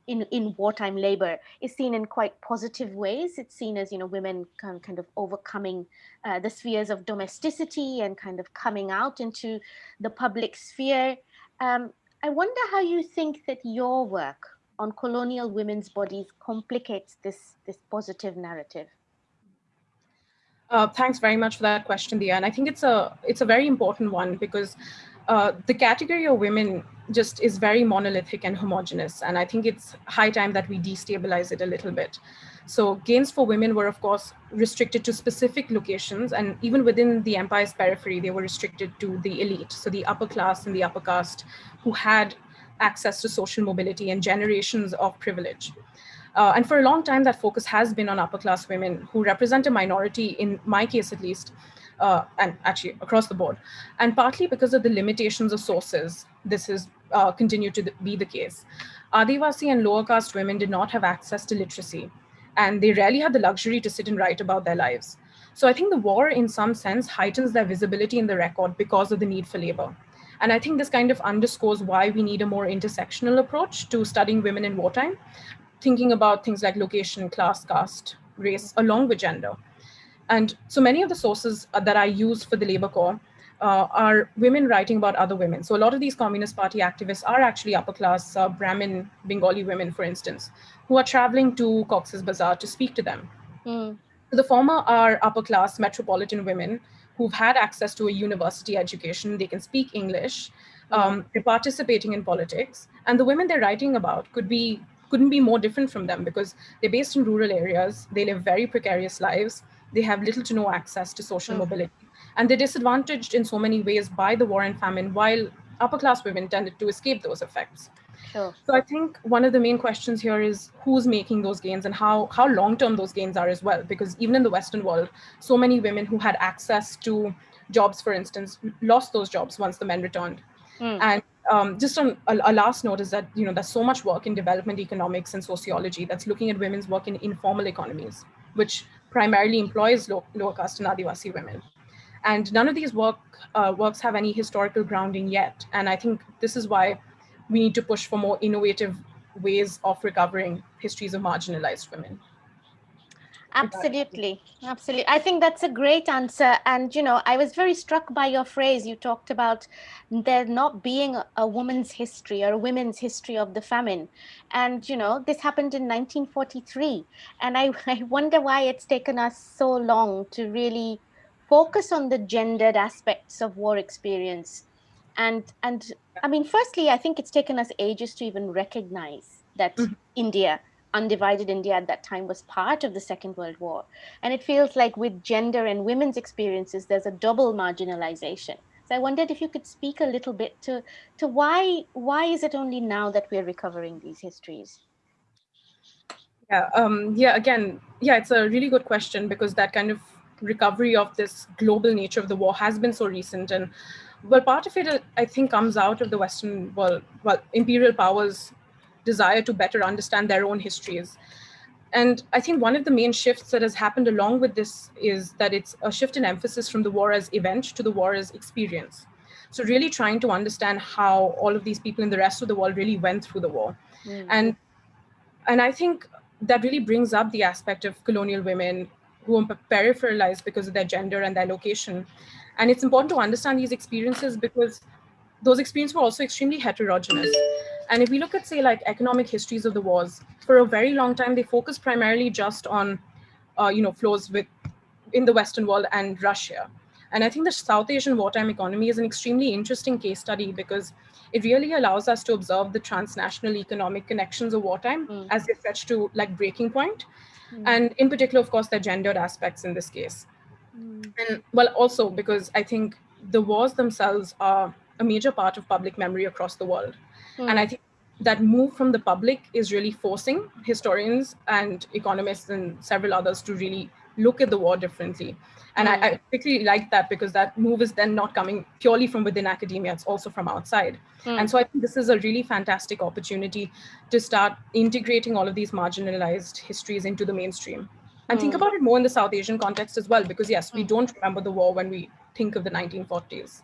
in, in wartime labor is seen in quite positive ways. It's seen as, you know, women kind, kind of overcoming uh, the spheres of domesticity and kind of coming out into the public sphere. Um, I wonder how you think that your work on colonial women's bodies complicates this, this positive narrative. Uh, thanks very much for that question, Dia. And I think it's a it's a very important one because uh, the category of women just is very monolithic and homogenous. And I think it's high time that we destabilize it a little bit. So gains for women were, of course, restricted to specific locations. And even within the empire's periphery, they were restricted to the elite. So the upper class and the upper caste who had access to social mobility and generations of privilege. Uh, and for a long time, that focus has been on upper class women who represent a minority, in my case at least, uh, and actually across the board. And partly because of the limitations of sources, this has uh, continued to be the case. Adivasi and lower caste women did not have access to literacy, and they rarely had the luxury to sit and write about their lives. So I think the war, in some sense, heightens their visibility in the record because of the need for labor. And I think this kind of underscores why we need a more intersectional approach to studying women in wartime, thinking about things like location, class, caste, race, along with gender. And so many of the sources uh, that I use for the Labor Corps uh, are women writing about other women. So a lot of these Communist Party activists are actually upper class uh, Brahmin Bengali women, for instance, who are traveling to Cox's Bazar to speak to them. Mm. The former are upper class metropolitan women who've had access to a university education. They can speak English. Hmm. Um, they're participating in politics. And the women they're writing about could be couldn't be more different from them because they're based in rural areas. They live very precarious lives they have little to no access to social mm. mobility. And they're disadvantaged in so many ways by the war and famine, while upper class women tended to escape those effects. Sure. So I think one of the main questions here is who's making those gains and how, how long-term those gains are as well, because even in the Western world, so many women who had access to jobs, for instance, lost those jobs once the men returned. Mm. And um, just on a, a, last note is that you know there's so much work in development economics and sociology that's looking at women's work in informal economies, which primarily employs low, lower caste and Adivasi women. And none of these work, uh, works have any historical grounding yet. And I think this is why we need to push for more innovative ways of recovering histories of marginalized women. Absolutely. Absolutely. I think that's a great answer. And, you know, I was very struck by your phrase. You talked about there not being a woman's history or a women's history of the famine. And, you know, this happened in 1943. And I, I wonder why it's taken us so long to really focus on the gendered aspects of war experience. And, and I mean, firstly, I think it's taken us ages to even recognize that mm -hmm. India, undivided India at that time was part of the Second World War. And it feels like with gender and women's experiences, there's a double marginalization. So I wondered if you could speak a little bit to, to why, why is it only now that we're recovering these histories? Yeah, um, yeah, again, yeah, it's a really good question because that kind of recovery of this global nature of the war has been so recent. And well, part of it, I think, comes out of the Western, well, well, imperial powers' desire to better understand their own histories. And I think one of the main shifts that has happened along with this is that it's a shift in emphasis from the war as event to the war as experience. So really trying to understand how all of these people in the rest of the world really went through the war. Mm. And, and I think that really brings up the aspect of colonial women who are peripheralized because of their gender and their location. And it's important to understand these experiences because those experiences were also extremely heterogeneous. And if we look at, say, like economic histories of the wars, for a very long time, they focused primarily just on, uh, you know, flows with in the Western world and Russia. And I think the South Asian wartime economy is an extremely interesting case study because it really allows us to observe the transnational economic connections of wartime mm. as they stretch to like breaking point. Mm. And in particular, of course, the gendered aspects in this case. Mm. And well, also because I think the wars themselves are a major part of public memory across the world. Mm. And I think that move from the public is really forcing historians and economists and several others to really look at the war differently. And mm. I, I, hmm. particularly like that because that move is then not coming purely from within academia, it's also from outside. Mm. And so I think this is a really fantastic opportunity to start integrating all of these marginalized histories into the mainstream. And mm. think hmm. about it more in the South Asian context as well, because yes, we hmm. don't remember the war when we think of the 1940s.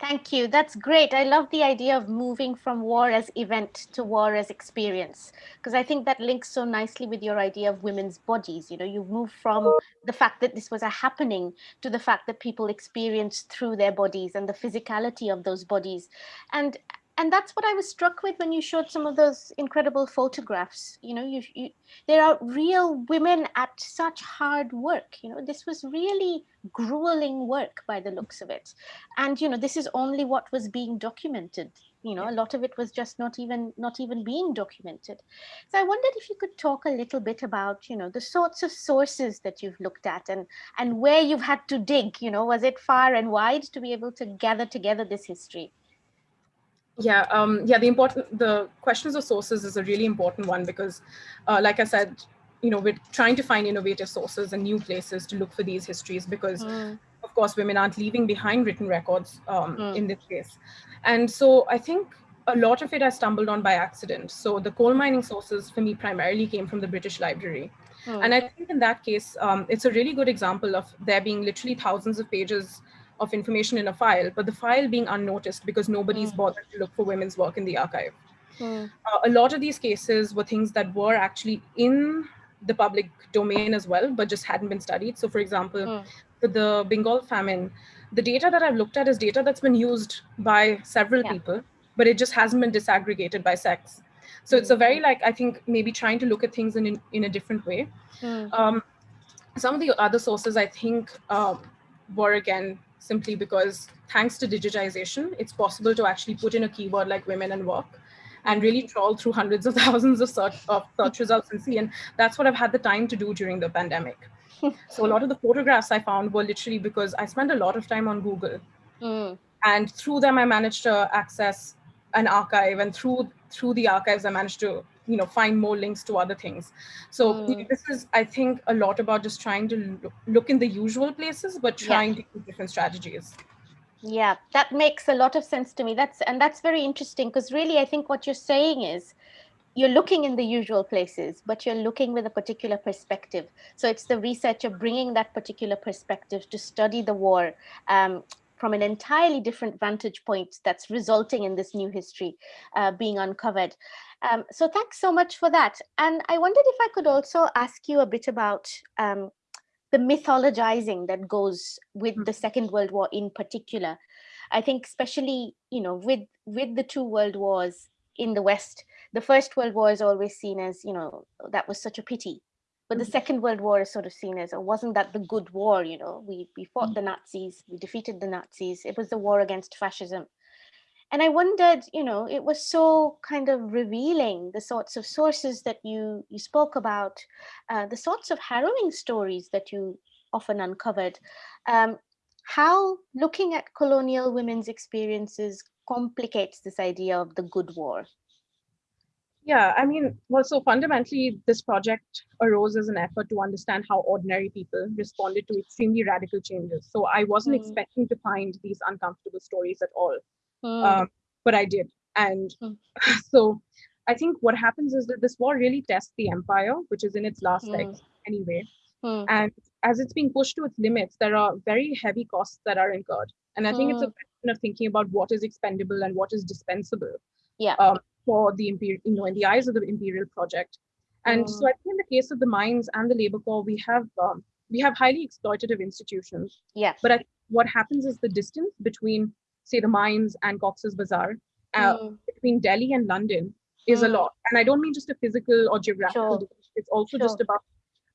Thank you. That's great. I love the idea of moving from war as event to war as experience, because I think that links so nicely with your idea of women's bodies. You know, you move from the fact that this was a happening to the fact that people experience through their bodies and the physicality of those bodies. And and that's what I was struck with when you showed some of those incredible photographs. You know, you, you, there are real women at such hard work. You know, this was really grueling work by the looks of it. And, you know, this is only what was being documented. You know, a lot of it was just not even not even being documented. So I wondered if you could talk a little bit about, you know, the sorts of sources that you've looked at and and where you've had to dig. You know, was it far and wide to be able to gather together this history? Yeah, um, yeah. The important, the questions of sources is a really important one because, uh, like I said, you know, we're trying to find innovative sources and new places to look for these histories because, mm. of course, women aren't leaving behind written records um, mm. in this case. And so I think a lot of it I stumbled on by accident. So the coal mining sources for me primarily came from the British Library. Mm. And I think in that case, um, it's a really good example of there being literally thousands of pages of information in a file, but the file being unnoticed because nobody's mm. bothered to look for women's work in the archive. Mm. Uh, a lot of these cases were things that were actually in the public domain as well, but just hadn't been studied. So for example, mm. for the Bengal famine, the data that I've looked at is data that's been used by several yeah. people, but it just hasn't been disaggregated by sex. So it's a very like, I think maybe trying to look at things in, in, in a different way. Mm. Um, some of the other sources I think um, were again simply because thanks to digitization, it's possible to actually put in a keyword like women and work and really trawl through hundreds of thousands of search, of search results and see. And that's what I've had the time to do during the pandemic. so a lot of the photographs I found were literally because I spent a lot of time on Google. Mm. And through them, I managed to access an archive. And through through the archives, I managed to you know find more links to other things so mm. this is i think a lot about just trying to look in the usual places but trying yeah. to use different strategies yeah that makes a lot of sense to me that's and that's very interesting because really i think what you're saying is you're looking in the usual places, but you're looking with a particular perspective. So it's the researcher bringing that particular perspective to study the war um, from an entirely different vantage point that's resulting in this new history uh, being uncovered. Um, so thanks so much for that. And I wondered if I could also ask you a bit about um, the mythologizing that goes with the Second World War in particular. I think especially, you know, with, with the two world wars in the West, the First World War is always seen as, you know, that was such a pity but the mm-hmm. Second World War is sort of seen as, or wasn't that the good war? You know, we we fought mm. the Nazis, we defeated the Nazis. It was the war against fascism. And I wondered, you know, it was so kind of revealing the sorts of sources that you you spoke about, uh, the sorts of harrowing stories that you often uncovered. Um, how looking at colonial women's experiences complicates this idea of the good war? Yeah, I mean, well, so fundamentally, this project arose as an effort to understand how ordinary people responded to extremely radical changes. So I wasn't mm. expecting to find these uncomfortable stories at all, mm. um, but I did. And mm. so I think what happens is that this war really tests the empire, which is in its last legs anyway. And as it's being pushed to its limits, there are very heavy costs that are incurred. And I think it's a question of thinking about what is expendable and what is dispensable. Yeah. Um, for the imperial, you know, in the eyes of the imperial project. And mm. so I think in the case of the mines and the labor corps, we have um, we have highly exploitative institutions. Yeah. But I, what happens is the distance between, say, the mines and Cox's Bazar, uh, mm. between Delhi and London, is mm. a lot. And I don't mean just a physical or geographical. Sure. It's also sure. just about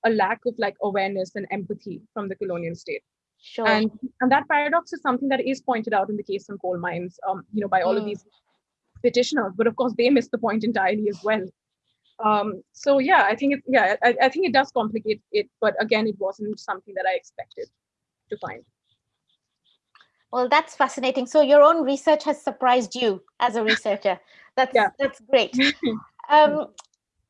a lack of like awareness and empathy from the colonial state. Sure. And and that paradox is something that is pointed out in the case of coal mines, um, you know, by all of mm. these petitioners, but of course they missed the point entirely as well. Um, so yeah, I think it, yeah, I, I think it does complicate it, but again, it wasn't something that I expected to find. Well, that's fascinating. So your own research has surprised you as a researcher. That's yeah. that's great. Um,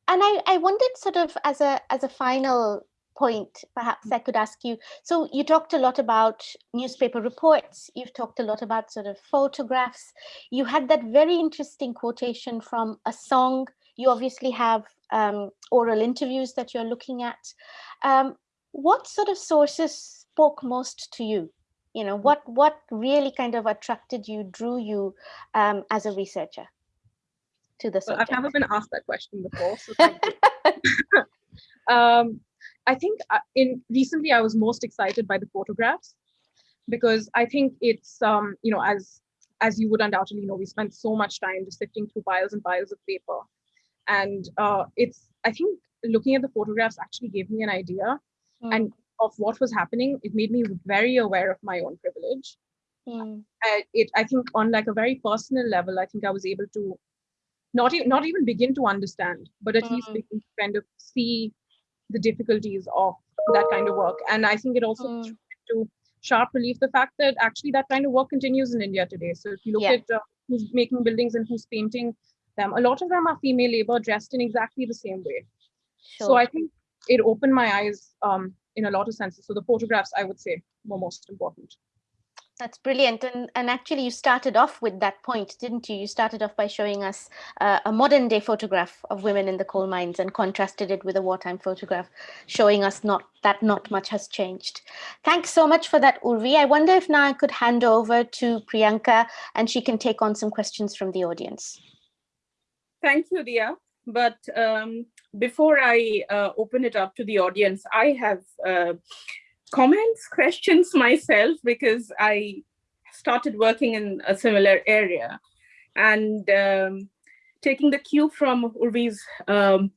and I, I wondered sort of as a as a final point, perhaps I could ask you. So you talked a lot about newspaper reports. You've talked a lot about sort of photographs. You had that very interesting quotation from a song. You obviously have um, oral interviews that you're looking at. Um, what sort of sources spoke most to you? You know, what what really kind of attracted you, drew you um, as a researcher to the subject? Well, I've never been asked that question before, so um, I think uh, in recently I was most excited by the photographs because I think it's um, you know as as you would undoubtedly know we spent so much time just sifting through piles and piles of paper and uh, it's I think looking at the photographs actually gave me an idea mm. and of what was happening it made me very aware of my own privilege mm. I, it I think on like a very personal level I think I was able to not even not even begin to understand but at mm. least begin to kind of see the difficulties of that kind of work. And I think it also mm. to sharp relief the fact that actually that kind of work continues in India today. So if you look yeah. at uh, who's making buildings and who's painting them, a lot of them are female labor dressed in exactly the same way. Sure. So I think it opened my eyes um, in a lot of senses. So the photographs, I would say, were most important. That's brilliant. And, and actually you started off with that point, didn't you? You started off by showing us uh, a modern day photograph of women in the coal mines and contrasted it with a wartime photograph, showing us not that not much has changed. Thanks so much for that, Urvi. I wonder if now I could hand over to Priyanka and she can take on some questions from the audience. Thank you, Dia. But um, before I uh, open it up to the audience, I have uh, comments, questions myself because I started working in a similar area. And um, taking the cue from Urvi's um,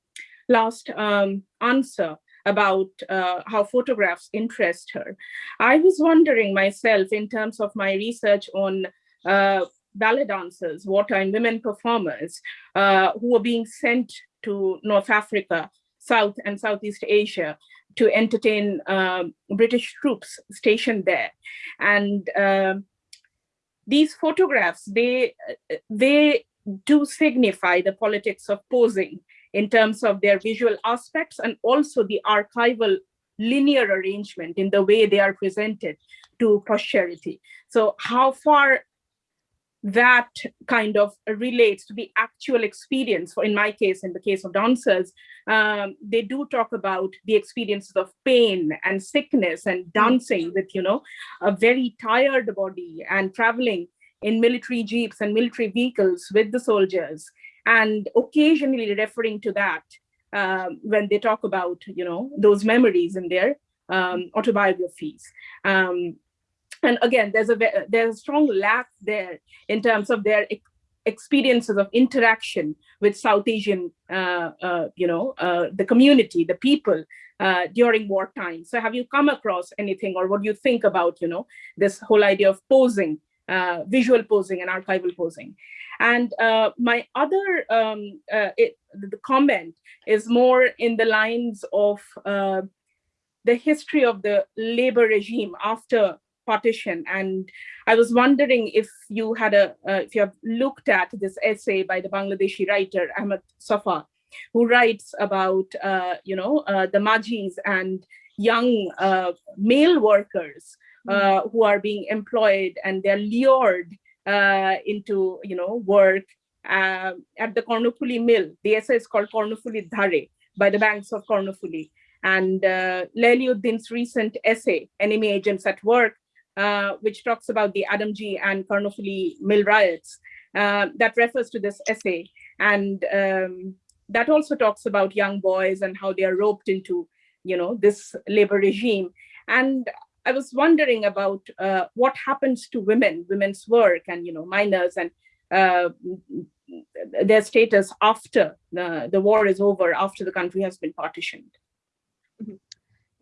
last um, answer about uh, how photographs interest her, I was wondering myself in terms of my research on uh, ballet dancers, wartime women performers uh, who were being sent to North Africa, South and Southeast Asia to entertain um, British troops stationed there. And uh, these photographs, they, they do signify the politics of posing in terms of their visual aspects and also the archival linear arrangement in the way they are presented to posterity. So how far that kind of relates to the actual experience. For in my case, in the case of dancers, um, they do talk about the experiences of pain and sickness and dancing with, you know, a very tired body and traveling in military jeeps and military vehicles with the soldiers and occasionally referring to that um, when they talk about, you know, those memories in their um, autobiographies. Um, and again, there's a there's a strong lack there in terms of their experiences of interaction with South Asian, uh, uh, you know, uh, the community, the people uh, during wartime. So have you come across anything or what do you think about, you know, this whole idea of posing, uh, visual posing and archival posing? And uh, my other um, it, the comment is more in the lines of the history of the labor regime after partition. And I was wondering if you had a, uh, if you have looked at this essay by the Bangladeshi writer Ahmed Safa, who writes about, uh, you know, uh, the Majis and young uh, male workers mm. who are being employed and they're lured uh, into, you know, work at the Kornofuli mill. The essay is called Kornofuli Dhare by the banks of Kornofuli. And uh, Layli Uddin's recent essay, Enemy Agents at Work, uh, which talks about the Adamjee and Karnaphuli mill riots, uh, that refers to this essay. And um, that also talks about young boys and how they are roped into, you know, this labor regime. And I was wondering about uh, what happens to women, women's work and, you know, minors and uh, their status after the, the war is over, after the country has been partitioned.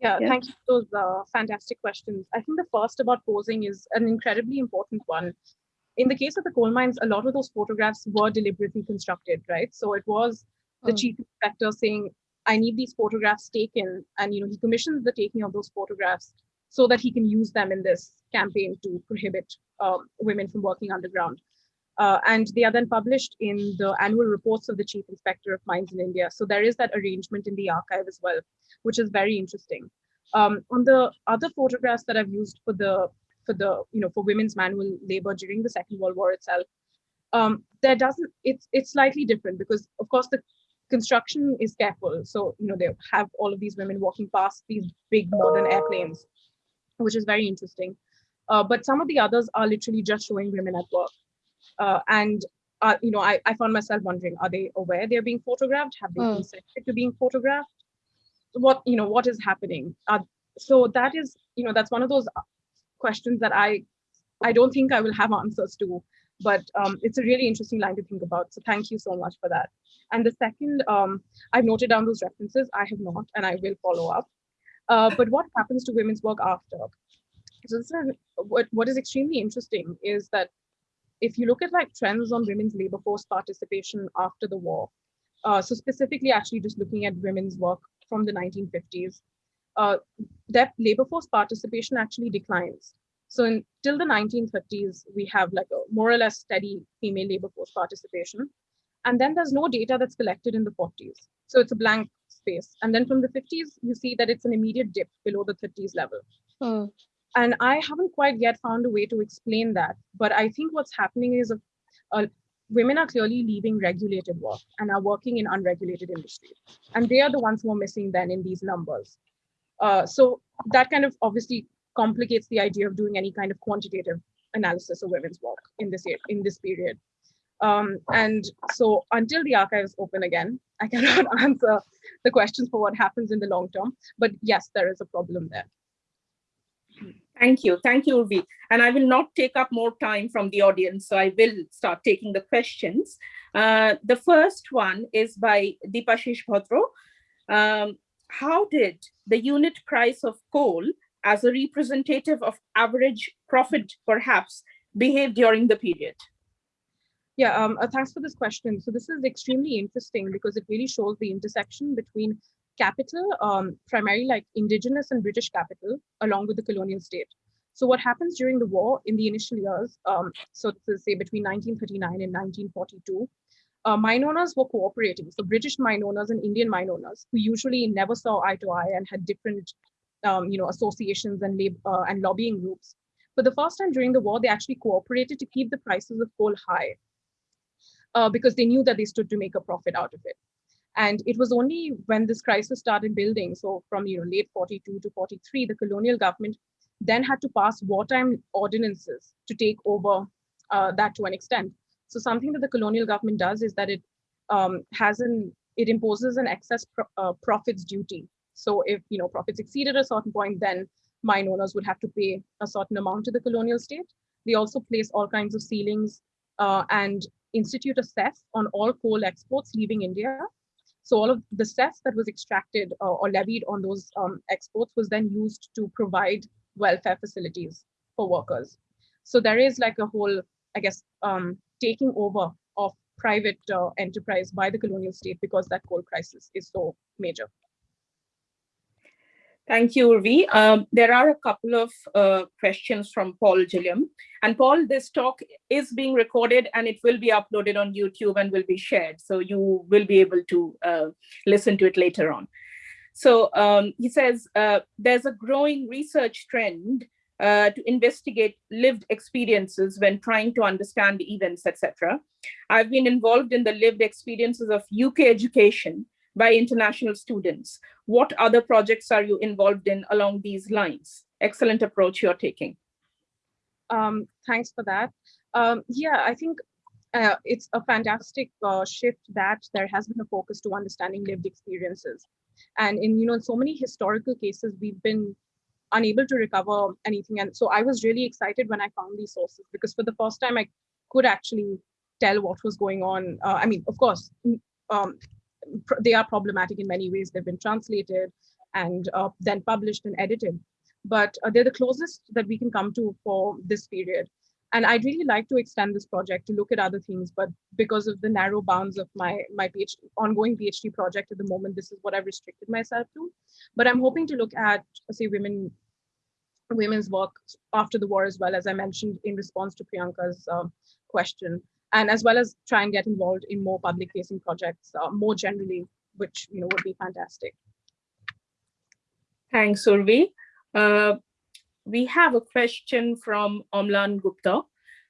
Yeah, yeah, thank you for those uh, fantastic questions. I think the first about posing is an incredibly important one. In the case of the coal mines, a lot of those photographs were deliberately constructed, right? So it was the mm. chief inspector saying, I need these photographs taken. And, you know, he commissions the taking of those photographs so that he can use them in this campaign to prohibit um, women from working underground. Uh, and they are then published in the annual reports of the Chief Inspector of Mines in India. So there is that arrangement in the archive as well, which is very interesting. Um, on the other photographs that I've used for the for the you know for women's manual labor during the Second World War itself, um, there doesn't it's it's slightly different because of course the construction is careful. So you know they have all of these women walking past these big modern airplanes, which is very interesting. Uh, but some of the others are literally just showing women at work. Uh, and uh, you know, I, I found myself wondering, are they aware they're being photographed? Have they mm. consented to being photographed? What, you know, what is happening? Uh, so that is, you know, that's one of those questions that I, I don't think I will have answers to, but um, it's a really interesting line to think about. So thank you so much for that. And the second, um, I've noted down those references. I have not, and I will follow up. Uh, but what happens to women's work after? So this is, what, what is extremely interesting is that if you look at like trends on women's labor force participation after the war, uh, so specifically actually just looking at women's work from the 1950s, uh, that labor force participation actually declines. So until the 1930s, we have like a more or less steady female labor force participation. And then there's no data that's collected in the 40s. So it's a blank space. And then from the 50s, you see that it's an immediate dip below the 30s level. Hmm and i haven't quite yet found a way to explain that. But i think what's happening is a, a, women are clearly leaving regulated work and are working in unregulated industries. And they are the ones who are missing then in these numbers. Uh, so that kind of obviously complicates the idea of doing any kind of quantitative analysis of women's work in this year, in this period. Um, and so until the archive is open again i cannot answer the questions for what happens in the long term. But yes there is a problem there Thank you. Thank you, Urvi. And I will not take up more time from the audience, so I will start taking the questions. Uh, the first one is by Dipashish Bhadro. Um, how did the unit price of coal as a representative of average profit, perhaps, behave during the period? Yeah, um, uh, thanks for this question. So this is extremely interesting because it really shows the intersection between capital, um, primarily like indigenous and British capital, along with the colonial state. So what happens during the war in the initial years, um, so to say between 1939 and 1942, uh, mine owners were cooperating. So British mine owners and Indian mine owners who usually never saw eye to eye and had different, um, you know, associations and, uh, and lobbying groups. For the first time during the war, they actually cooperated to keep the prices of coal high uh, because they knew that they stood to make a profit out of it. And it was only when this crisis started building, so from you know late 42 to 43, the colonial government then had to pass wartime ordinances to take over uh, that to an extent. So something that the colonial government does is that it um, has an it imposes an excess pro uh, profits duty. So if you know profits exceeded a certain point, then mine owners would have to pay a certain amount to the colonial state. They also place all kinds of ceilings uh, and institute a cess on all coal exports leaving India. So all of the cess that was extracted uh, or levied on those um, exports was then used to provide welfare facilities for workers. So there is like a whole, I guess, um, taking over of private uh, enterprise by the colonial state because that coal crisis is so major. Thank you, Urvi. Um, there are a couple of uh, questions from Paul Gilliam. And Paul, this talk is being recorded and it will be uploaded on YouTube and will be shared. So you will be able to uh, listen to it later on. So um, he says, uh, there's a growing research trend uh, to investigate lived experiences when trying to understand events, etc. I've been involved in the lived experiences of UK education by international students. What other projects are you involved in along these lines? Excellent approach you're taking. Um, thanks for that. Um, yeah, I think uh, it's a fantastic uh, shift that there has been a focus to understanding lived experiences. And in, you know, in so many historical cases, we've been unable to recover anything. And so I was really excited when I found these sources because for the first time I could actually tell what was going on. Uh, I mean, of course, um, they are problematic in many ways. They've been translated and uh, then published and edited, but uh, they're the closest that we can come to for this period. And I'd really like to extend this project to look at other things, but because of the narrow bounds of my, my PhD, ongoing PhD project at the moment, this is what I've restricted myself to. But I'm hoping to look at, say, women women's work after the war as well, as I mentioned in response to Priyanka's uh, question, and as well as try and get involved in more public facing projects uh, more generally, which you know would be fantastic. Thanks, Urvi. Uh, we have a question from Omlan Gupta.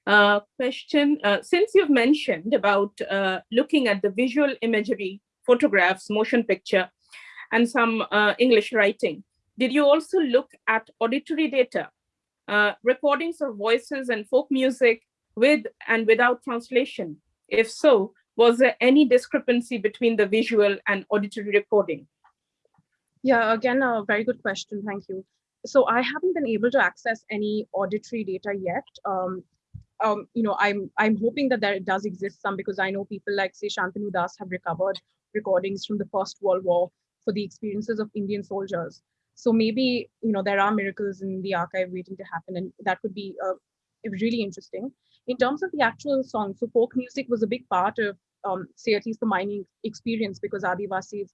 Uh, question, uh, since you've mentioned about uh, looking at the visual imagery, photographs, motion picture, and some uh, English writing, did you also look at auditory data, recordings of voices and folk music with and without translation? If so, was there any discrepancy between the visual and auditory recording? Yeah, again, a very good question. Thank you so I haven't been able to access any auditory data yet. Um, um, you know, I'm I'm hoping that there does exist some because I know people like say Shantanu Das have recovered recordings from the First World War for the experiences of Indian soldiers. So maybe you know there are miracles in the archive waiting to happen, and that could be uh, really interesting. In terms of the actual song, so folk music was a big part of um, say at least the mining experience because Adivasis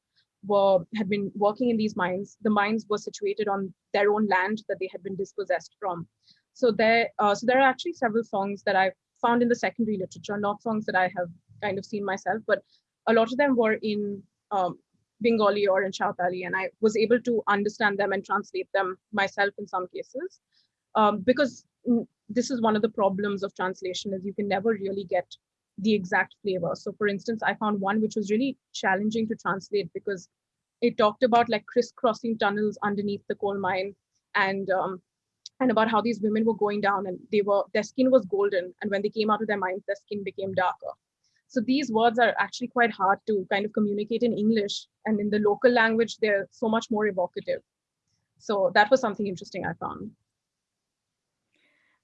were had been working in these mines. The mines were situated on their own land that they had been dispossessed from. So there, uh, so there are actually several songs that I found in the secondary literature, not songs that I have kind of seen myself, but a lot of them were in um, Bengali or in Chowtali, and I was able to understand them and translate them myself in some cases. Um, because this is one of the problems of translation is you can never really get the exact flavor. So for instance, I found one which was really challenging to translate because it talked about like crisscrossing tunnels underneath the coal mine and um, and about how these women were going down and they were their skin was golden and when they came out of their mines their skin became darker. So these words are actually quite hard to kind of communicate in english and in the local language they're so much more evocative. So that was something interesting i found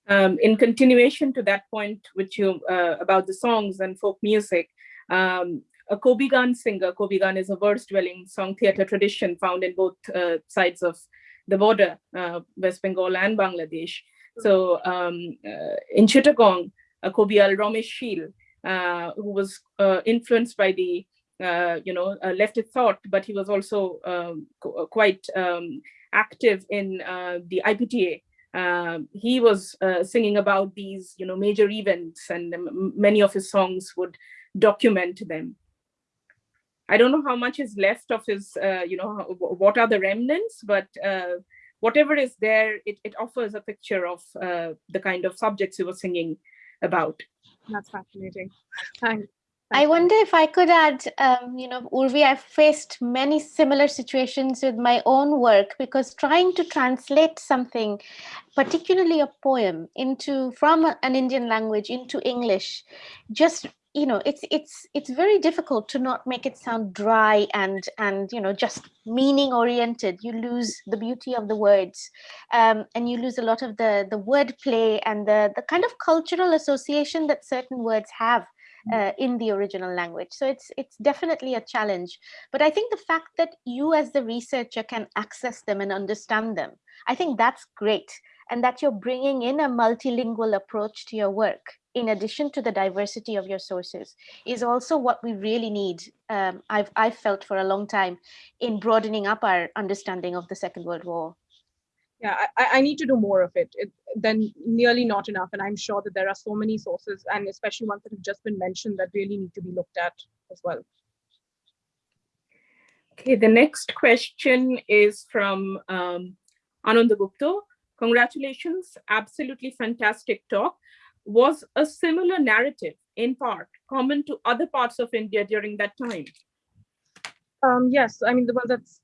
um, in continuation to that point, which you uh, about the songs and folk music, um, a Kobigan singer, Kobigan is a verse-dueling song theater tradition found in both uh, sides of the border, uh, West Bengal and Bangladesh. So um, uh, in Chittagong, uh, Kobial Ramesh Shil, uh, who was uh, influenced by the you know leftist thought, but he was also um, quite um, active in the IPTA um, he was uh, singing about these, you know, major events, and many of his songs would document them. I don't know how much is left of his, uh, you know, what are the remnants, but uh, whatever is there, it, it offers a picture of uh, the kind of subjects he was singing about. That's fascinating. Thanks. I wonder if I could add, um, you know, Urvi, I've faced many similar situations with my own work because trying to translate something, particularly a poem, into from an Indian language into English, just you know, it's it's it's very difficult to not make it sound dry and and you know just meaning oriented. You lose the beauty of the words, um, and you lose a lot of the the word play and the the kind of cultural association that certain words have uh, in the original language. So it's it's definitely a challenge. But I think the fact that you as the researcher can access them and understand them, I think that's great. And that you're bringing in a multilingual approach to your work in addition to the diversity of your sources is also what we really need. Um, I've, I've felt for a long time in broadening up our understanding of the Second World War. Yeah, I, I need to do more of it. it. Then nearly not enough. And I'm sure that there are so many sources and especially ones that have just been mentioned that really need to be looked at as well. Okay, the next question is from um, Ananda Gupta. Congratulations, absolutely fantastic talk was a similar narrative in part common to other parts of India during that time? Um, yes, I mean, the, well, that's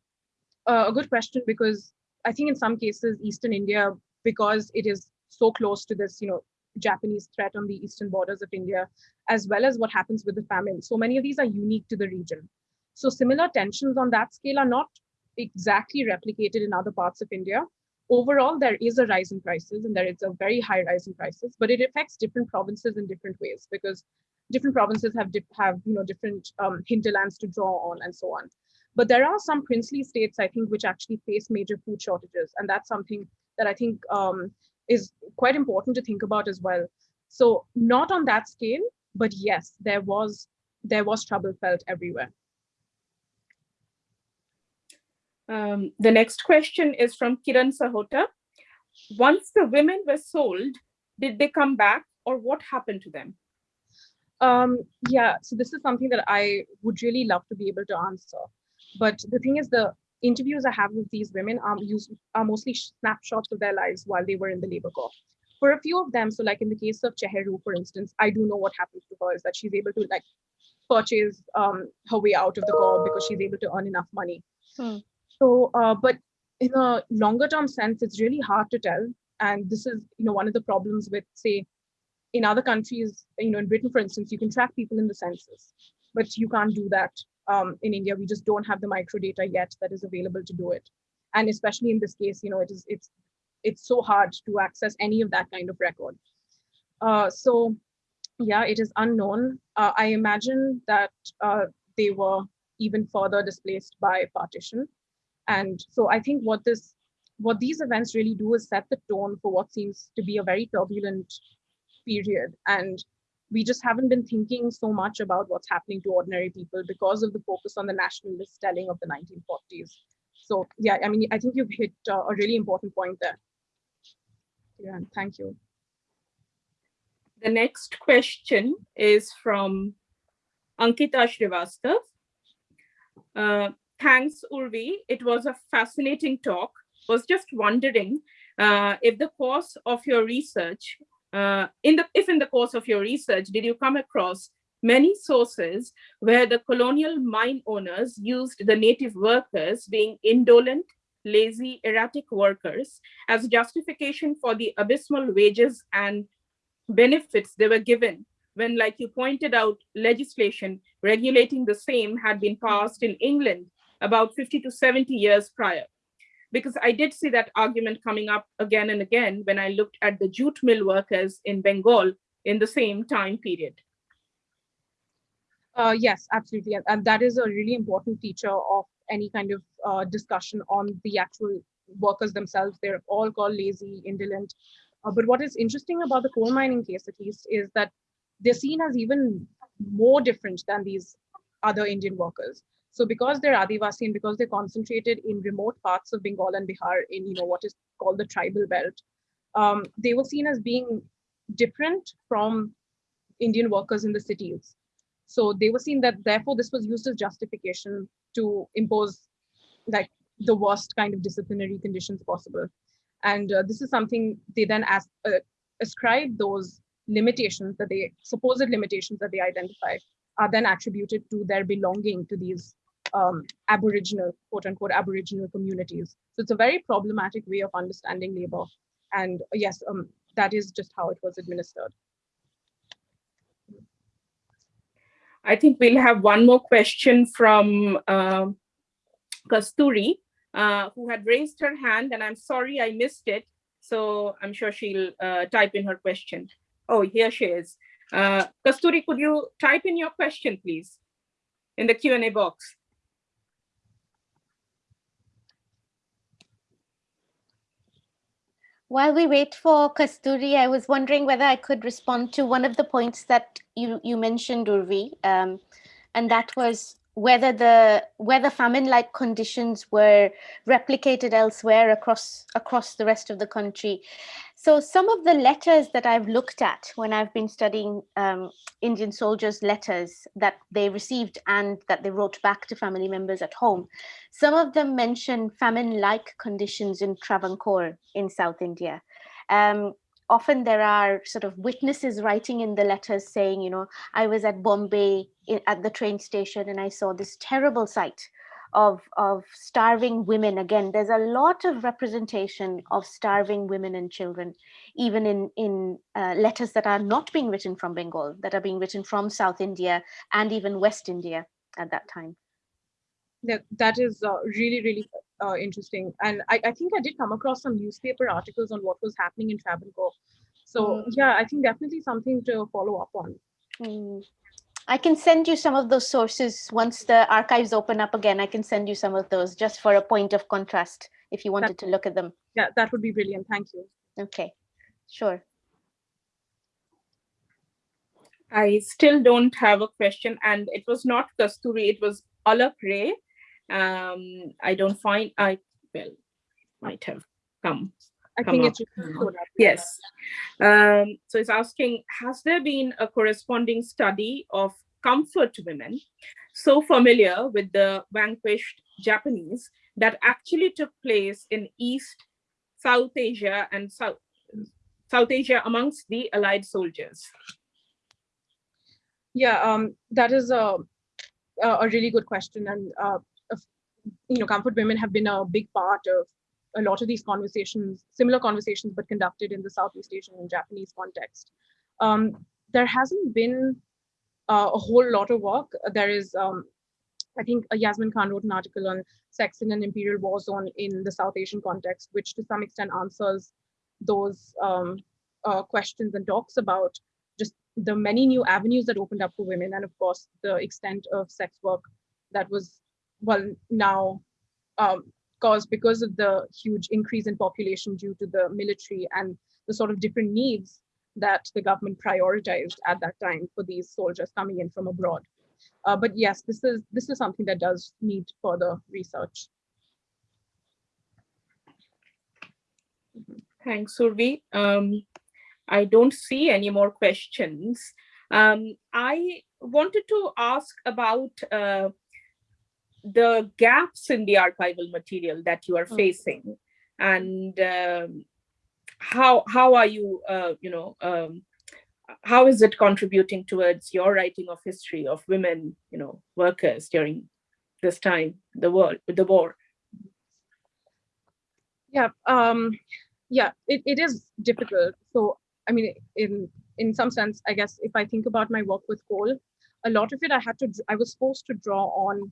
uh, a good question because I think in some cases, Eastern India, because it is so close to this, you know, Japanese threat on the eastern borders of India, as well as what happens with the famine. So many of these are unique to the region. So similar tensions on that scale are not exactly replicated in other parts of India, overall, there is a rise in prices and there is a very high rise in prices, but it affects different provinces in different ways because different provinces have have you know different um, hinterlands to draw on and so on. But there are some princely states, I think, which actually face major food shortages, and that's something that I think um, is quite important to think about as well. So not on that scale, but yes, there was there was trouble felt everywhere. Um, the next question is from Kiran Sahota. Once the women were sold, did they come back or what happened to them? Um, yeah, so this is something that I would really love to be able to answer. But the thing is, the interviews I have with these women are, used, are mostly snapshots of their lives while they were in the labor corps. For a few of them, so like in the case of Cheheru, for instance, I do know what happens to her is that she's able to like purchase um, her way out of the corps because she's able to earn enough money. Hmm. So, uh, but in a longer term sense, it's really hard to tell. And this is, you know, one of the problems with, say, in other countries, you know, in Britain, for instance, you can track people in the census, but you can't do that um, in India. We just don't have the microdata yet that is available to do it. And especially in this case, you know, it is it's it's so hard to access any of that kind of record. Uh, so, yeah, it is unknown. Uh, I imagine that uh, they were even further displaced by partition. And so I think what this what these events really do is set the tone for what seems to be a very turbulent period. And we just haven't been thinking so much about what's happening to ordinary people because of the focus on the nationalist telling of the 1940s. So yeah, I mean, I think you've hit uh, a really important point there. Yeah, thank you. The next question is from Ankita Srivastav. Uh, Thanks, Urvi. It was a fascinating talk. Was just wondering uh, if the course of your research, uh, in the if in the course of your research, did you come across many sources where the colonial mine owners used the native workers being indolent, lazy, erratic workers as justification for the abysmal wages and benefits they were given when, like you pointed out, legislation regulating the same had been passed in England about 50 to 70 years prior. Because I did see that argument coming up again and again when I looked at the jute mill workers in Bengal in the same time period. Uh, yes, absolutely. And that is a really important feature of any kind of uh, discussion on the actual workers themselves. They're all called lazy, indolent. Uh, but what is interesting about the coal mining case, at least, is that they're seen as even more different than these other Indian workers. So because they're Adivasi and because they're concentrated in remote parts of Bengal and Bihar in you know what is called the tribal belt, um, they were seen as being different from Indian workers in the cities. So they were seen that therefore this was used as justification to impose like the worst kind of disciplinary conditions possible. And uh, this is something they then uh, ascribe those limitations that they supposed limitations that they identify are then attributed to their belonging to these um, Aboriginal, quote unquote, Aboriginal communities. So it's a very problematic way of understanding labor. And yes, um, that is just how it was administered. I think we'll have one more question from uh, Kasturi, uh, who had raised her hand, and I'm sorry I missed it. So I'm sure she'll uh, type in her question. Oh, here she is. Uh, Kasturi, could you type in your question, please, in the Q&A box? While we wait for Kasturi, I was wondering whether I could respond to one of the points that you, you mentioned, Urvi, um, and that was whether the whether famine-like conditions were replicated elsewhere across across the rest of the country. So some of the letters that I've looked at when I've been studying um, Indian soldiers' letters that they received and that they wrote back to family members at home, some of them mention famine-like conditions in Travancore in South India. Um, often there are sort of witnesses writing in the letters saying, you know, I was at Bombay at the train station and I saw this terrible sight of, of starving women. Again, there's a lot of representation of starving women and children, even in, in uh, letters that are not being written from Bengal, that are being written from South India and even West India at that time. That, that is uh, really, really uh, interesting. And I, I think I did come across some newspaper articles on what was happening in Travancore. So mm. yeah, I think definitely something to follow up on. Mm. I can send you some of those sources once the archives open up again. I can send you some of those just for a point of contrast if you wanted that, to look at them. Yeah, that would be brilliant. Thank you. Okay, sure. I still don't have a question and it was not Kasturi, it was Alak Ray. Um, I don't find, I, well, might have come I think it's yes. Um, so it's asking, has there been a corresponding study of comfort women so familiar with the vanquished Japanese that actually took place in East, South Asia and South, South Asia amongst the Allied soldiers? Yeah, um, that is a, a really good question. And, uh, you know, comfort women have been a big part of a lot of these conversations, similar conversations, but conducted in the Southeast Asian and Japanese context. Um, there hasn't been uh, a whole lot of work. There is, um, I think uh, Yasmin Khan wrote an article on sex in an imperial war zone in the South Asian context, which to some extent answers those um, uh, questions and talks about just the many new avenues that opened up for women and of course the extent of sex work that was well now um, caused because of the huge increase in population due to the military and the sort of different needs that the government prioritized at that time for these soldiers coming in from abroad. Uh, but yes, this is this is something that does need further research. Thanks, Urvi. Um, I don't see any more questions. Um, I wanted to ask about uh, the gaps in the archival material that you are mm. facing. And um, how how are you uh, you know um, how is it contributing towards your writing of history of women you know workers during this time the war the war? Yeah um yeah it, it is difficult. So i mean in in some sense i guess if i think about my work with coal a lot of it i had to i was supposed to draw on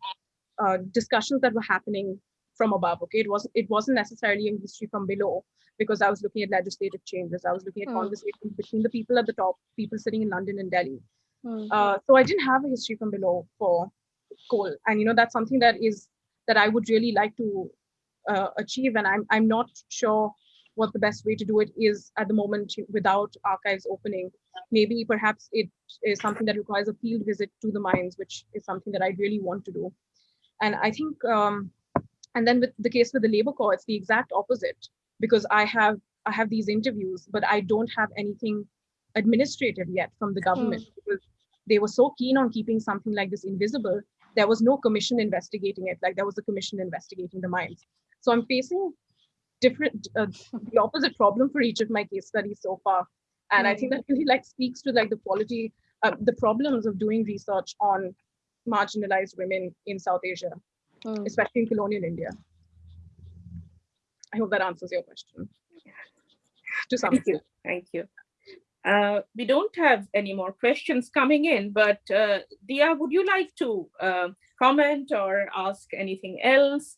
uh, discussions that were happening from above. Okay, it wasn't it wasn't necessarily a history from below because I was looking at legislative changes. I was looking at mm. conversations between the people at the top, people sitting in London and Delhi. Mm. Uh, so I didn't have a history from below for coal, and you know that's something that is that I would really like to uh, achieve, and I'm I'm not sure what the best way to do it is at the moment without archives opening. Maybe perhaps it is something that requires a field visit to the mines, which is something that I really want to do. And I think, um, and then with the case with the labor corps, it's the exact opposite because I have I have these interviews, but I don't have anything administrative yet from the government mm. because they were so keen on keeping something like this invisible. There was no commission investigating it. Like there was a commission investigating the mines. So I'm facing different, uh, the opposite problem for each of my case studies so far. And mm. I think that really like speaks to like the quality, uh, the problems of doing research on marginalized women in South Asia, mm. especially in colonial India. I hope that answers your question. To some Thank extent. you. Thank you. Uh, we don't have any more questions coming in, but uh, Diya, would you like to uh, comment or ask anything else?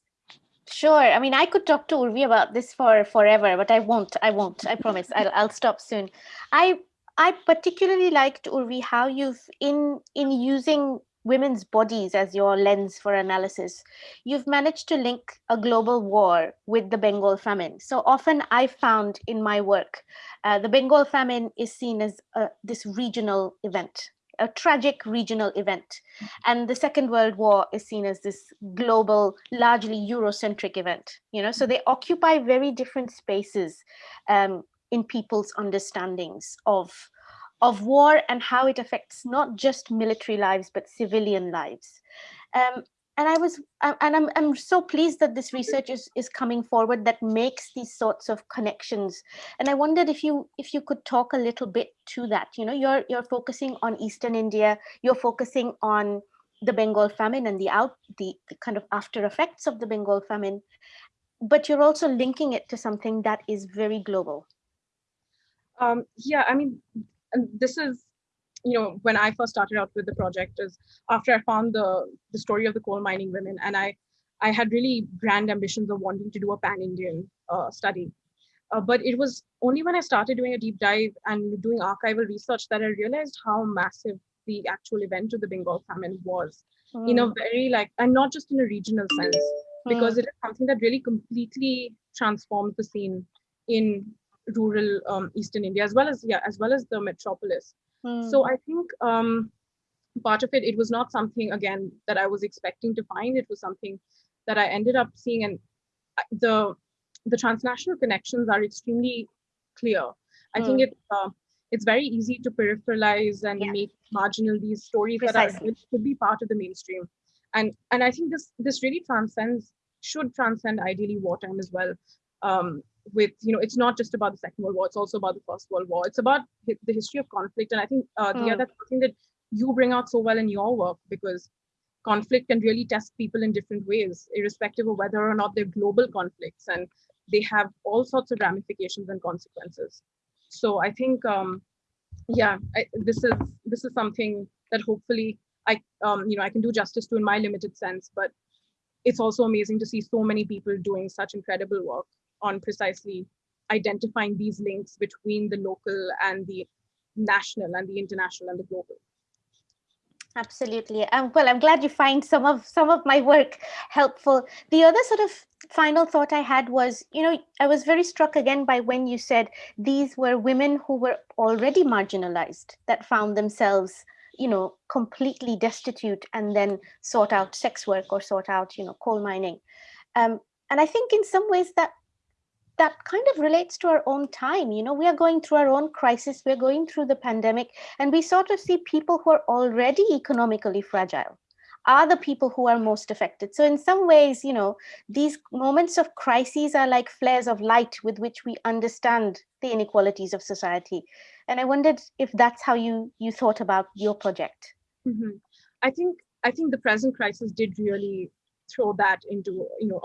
Sure. I mean, I could talk to Urvi about this for forever, but I won't. I won't. I promise. I'll, I'll stop soon. I I particularly liked Urvi how you've in in using women's bodies as your lens for analysis, you've managed to link a global war with the Bengal famine. So often I found in my work, uh, the Bengal famine is seen as uh, this regional event, a tragic regional event. And the Second World War is seen as this global, largely Eurocentric event. You know, so they occupy very different spaces um, in people's understandings of of war and how it affects not just military lives, but civilian lives. Um, and I was, and I'm, I'm so pleased that this research is, is coming forward that makes these sorts of connections. And I wondered if you, if you could talk a little bit to that. You know, you're, you're focusing on Eastern India, you're focusing on the Bengal famine and the out, the, the kind of after effects of the Bengal famine, but you're also linking it to something that is very global. Um, yeah, I mean, and this is you know when i first started out with the project is after i found the the story of the coal mining women and i i had really grand ambitions of wanting to do a pan indian uh, study uh, but it was only when i started doing a deep dive and doing archival research that i realized how massive the actual event of the bengal famine was mm. in a hmm. very like and not just in a regional sense because mm. it is something that really completely transformed the scene in rural um, Eastern India as well as yeah as well as the metropolis. Mm. So I think um, part of it it was not something again that I was expecting to find. It was something that I ended up seeing, and uh, the the transnational connections are extremely clear. I mm. think hmm. it uh, it's very easy to peripheralize and yeah. make marginal these stories Precisely. that are could be part of the mainstream, and and I think this this really transcends should transcend ideally wartime as well. Um, with you know it's not just about the second world war it's also about the first world war. It's about the history of conflict and i think uh, the mm. other thing that you bring out so well in your work because conflict can really test people in different ways irrespective of whether or not they're global conflicts and they have all sorts of ramifications and consequences. So i think um yeah I, this is this is something that hopefully i um you know i can do justice to in my limited sense but it's also amazing to see so many people doing such incredible work on precisely identifying these links between the local and the national and the international and the global. Absolutely. Um, well i'm glad you find some of some of my work helpful. The other sort of final thought i had was you know i was very struck again by when you said these were women who were already marginalized that found themselves you know completely destitute and then sort out sex work or sort out you know coal mining. Um, and i think in some ways that that kind of relates to our own time. You know, we are going through our own crisis, we're going through the pandemic, and we sort of see people who are already economically fragile are the people who are most affected. So in some ways, you know, these moments of crises are like flares of light with which we understand the inequalities of society. And I wondered if that's how you you thought about your project. Mm -hmm. I think I think the present crisis did really throw that into you know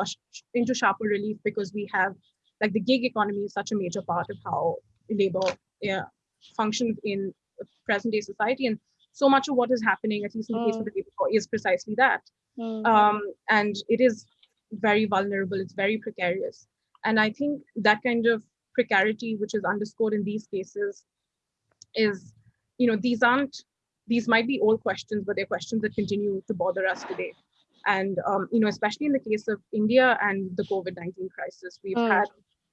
into sharper relief because we have like the gig economy is such a major part of how labor yeah, functions in present day society and so much of what is happening at least in the mm. case of mm. the labor law is precisely that mm. um, and it is very vulnerable it's very precarious and i think that kind of precarity which is underscored in these cases is you know these aren't these might be old questions but they're questions that continue to bother us today and um, you know especially in the case of india and the covid-19 crisis we've mm. had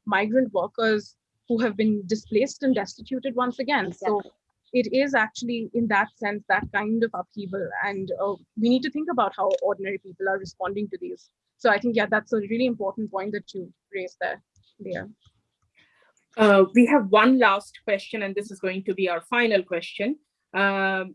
migrant workers who have been displaced and destituted once again. Exactly. So it is actually in that sense that kind of upheaval and uh, we need to think about how ordinary people are responding to these so i think yeah that's a really important point that you raised there yeah uh, we have one last question and this is going to be our final question um,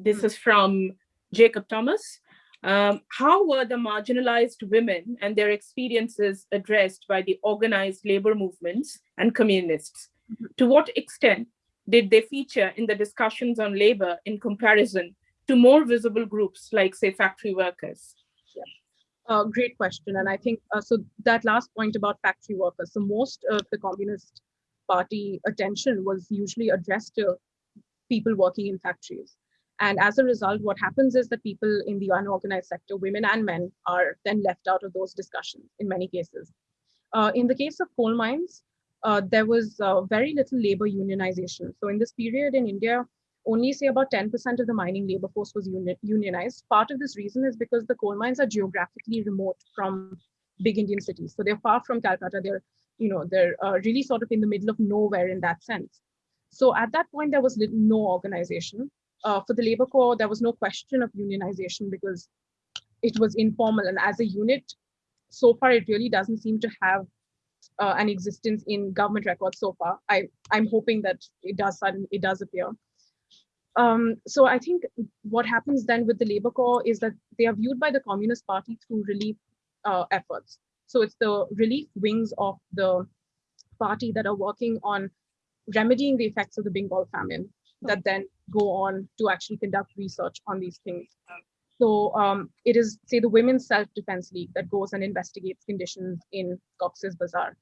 this is from jacob thomas um, how were the marginalized women and their experiences addressed by the organized labor movements and communists? Mm -hmm. To what extent did they feature in the discussions on labor in comparison to more visible groups like, say, factory workers? Yeah. Uh, great question. And I think, uh, so that last point about factory workers, so most of the Communist Party attention was usually addressed to people working in factories. And as a result, what happens is that people in the unorganized sector, women and men, are then left out of those discussions in many cases. Uh, in the case of coal mines, uh, there was uh, very little labor unionization. So in this period in India, only say about 10% of the mining labor force was uni unionized. Part of this reason is because the coal mines are geographically remote from big Indian cities. So they're far from Calcutta. They're, you know, they're uh, really sort of in the middle of nowhere in that sense. So at that point, there was no organization. Uh, for the labor corps, there was no question of unionization because it was informal. And as a unit, so far, it really doesn't seem to have uh, an existence in government records so far. I, I'm hoping that it does suddenly, it does appear. Um, so I think what happens then with the Labor Corps is that they are viewed by the Communist Party through relief uh, efforts. So it's the relief wings of the party that are working on remedying the effects of the Bengal famine that then go on to actually conduct research on these things. So um, it is, say, the Women's Self-Defense League that goes and investigates conditions in Cox's Bazar.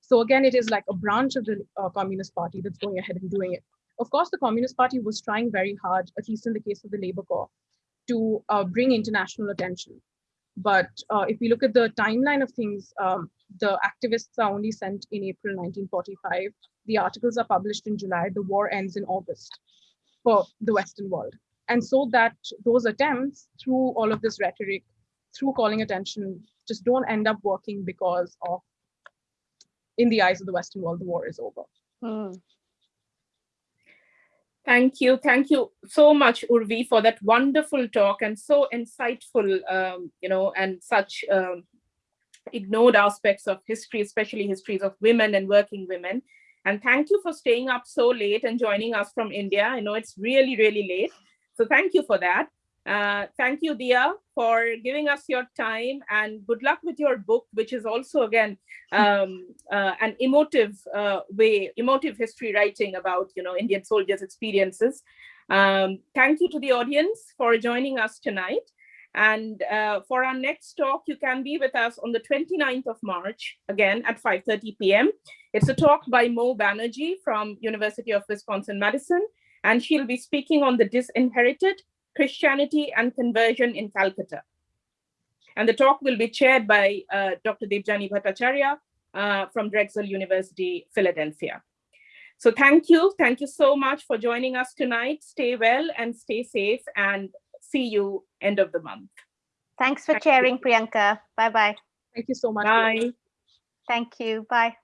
So again, it is like a branch of the uh, Communist Party that's going ahead and doing it. Of course, the Communist Party was trying very hard, at least in the case of the Labour Corps, to uh, bring international attention. But uh, if we look at the timeline of things, um, the activists are only sent in April 1945. The articles are published in July. The war ends in August for the Western world. And so that those attempts through all of this rhetoric, through calling attention, just don't end up working because of, in the eyes of the Western world, the war is over. Mm. Thank you. Thank you so much, Urvi, for that wonderful talk and so insightful, um, you know, and such um, ignored aspects of history, especially histories of women and working women. And thank you for staying up so late and joining us from India. I know it's really, really late. So thank you for that. Uh, thank you, Diya, for giving us your time and good luck with your book, which is also, again, um, uh, an emotive uh, way, emotive history writing about, you know, Indian soldiers' experiences. Um, thank you to the audience for joining us tonight. And uh, for our next talk, you can be with us on the 29th of March, again at 5.30 p.m. It's a talk by Mou Banerjee from University of Wisconsin-Madison, and she'll be speaking on the disinherited Christianity and Conversion in Calcutta. And the talk will be chaired by uh, Dr. Debjani Bhattacharya uh, from Drexel University, Philadelphia. So thank you. Thank you so much for joining us tonight. Stay well and stay safe and see you end of the month. Thanks for Thank chairing, you. Priyanka. Bye-bye. Thank you so much. Bye. Thank you. Bye.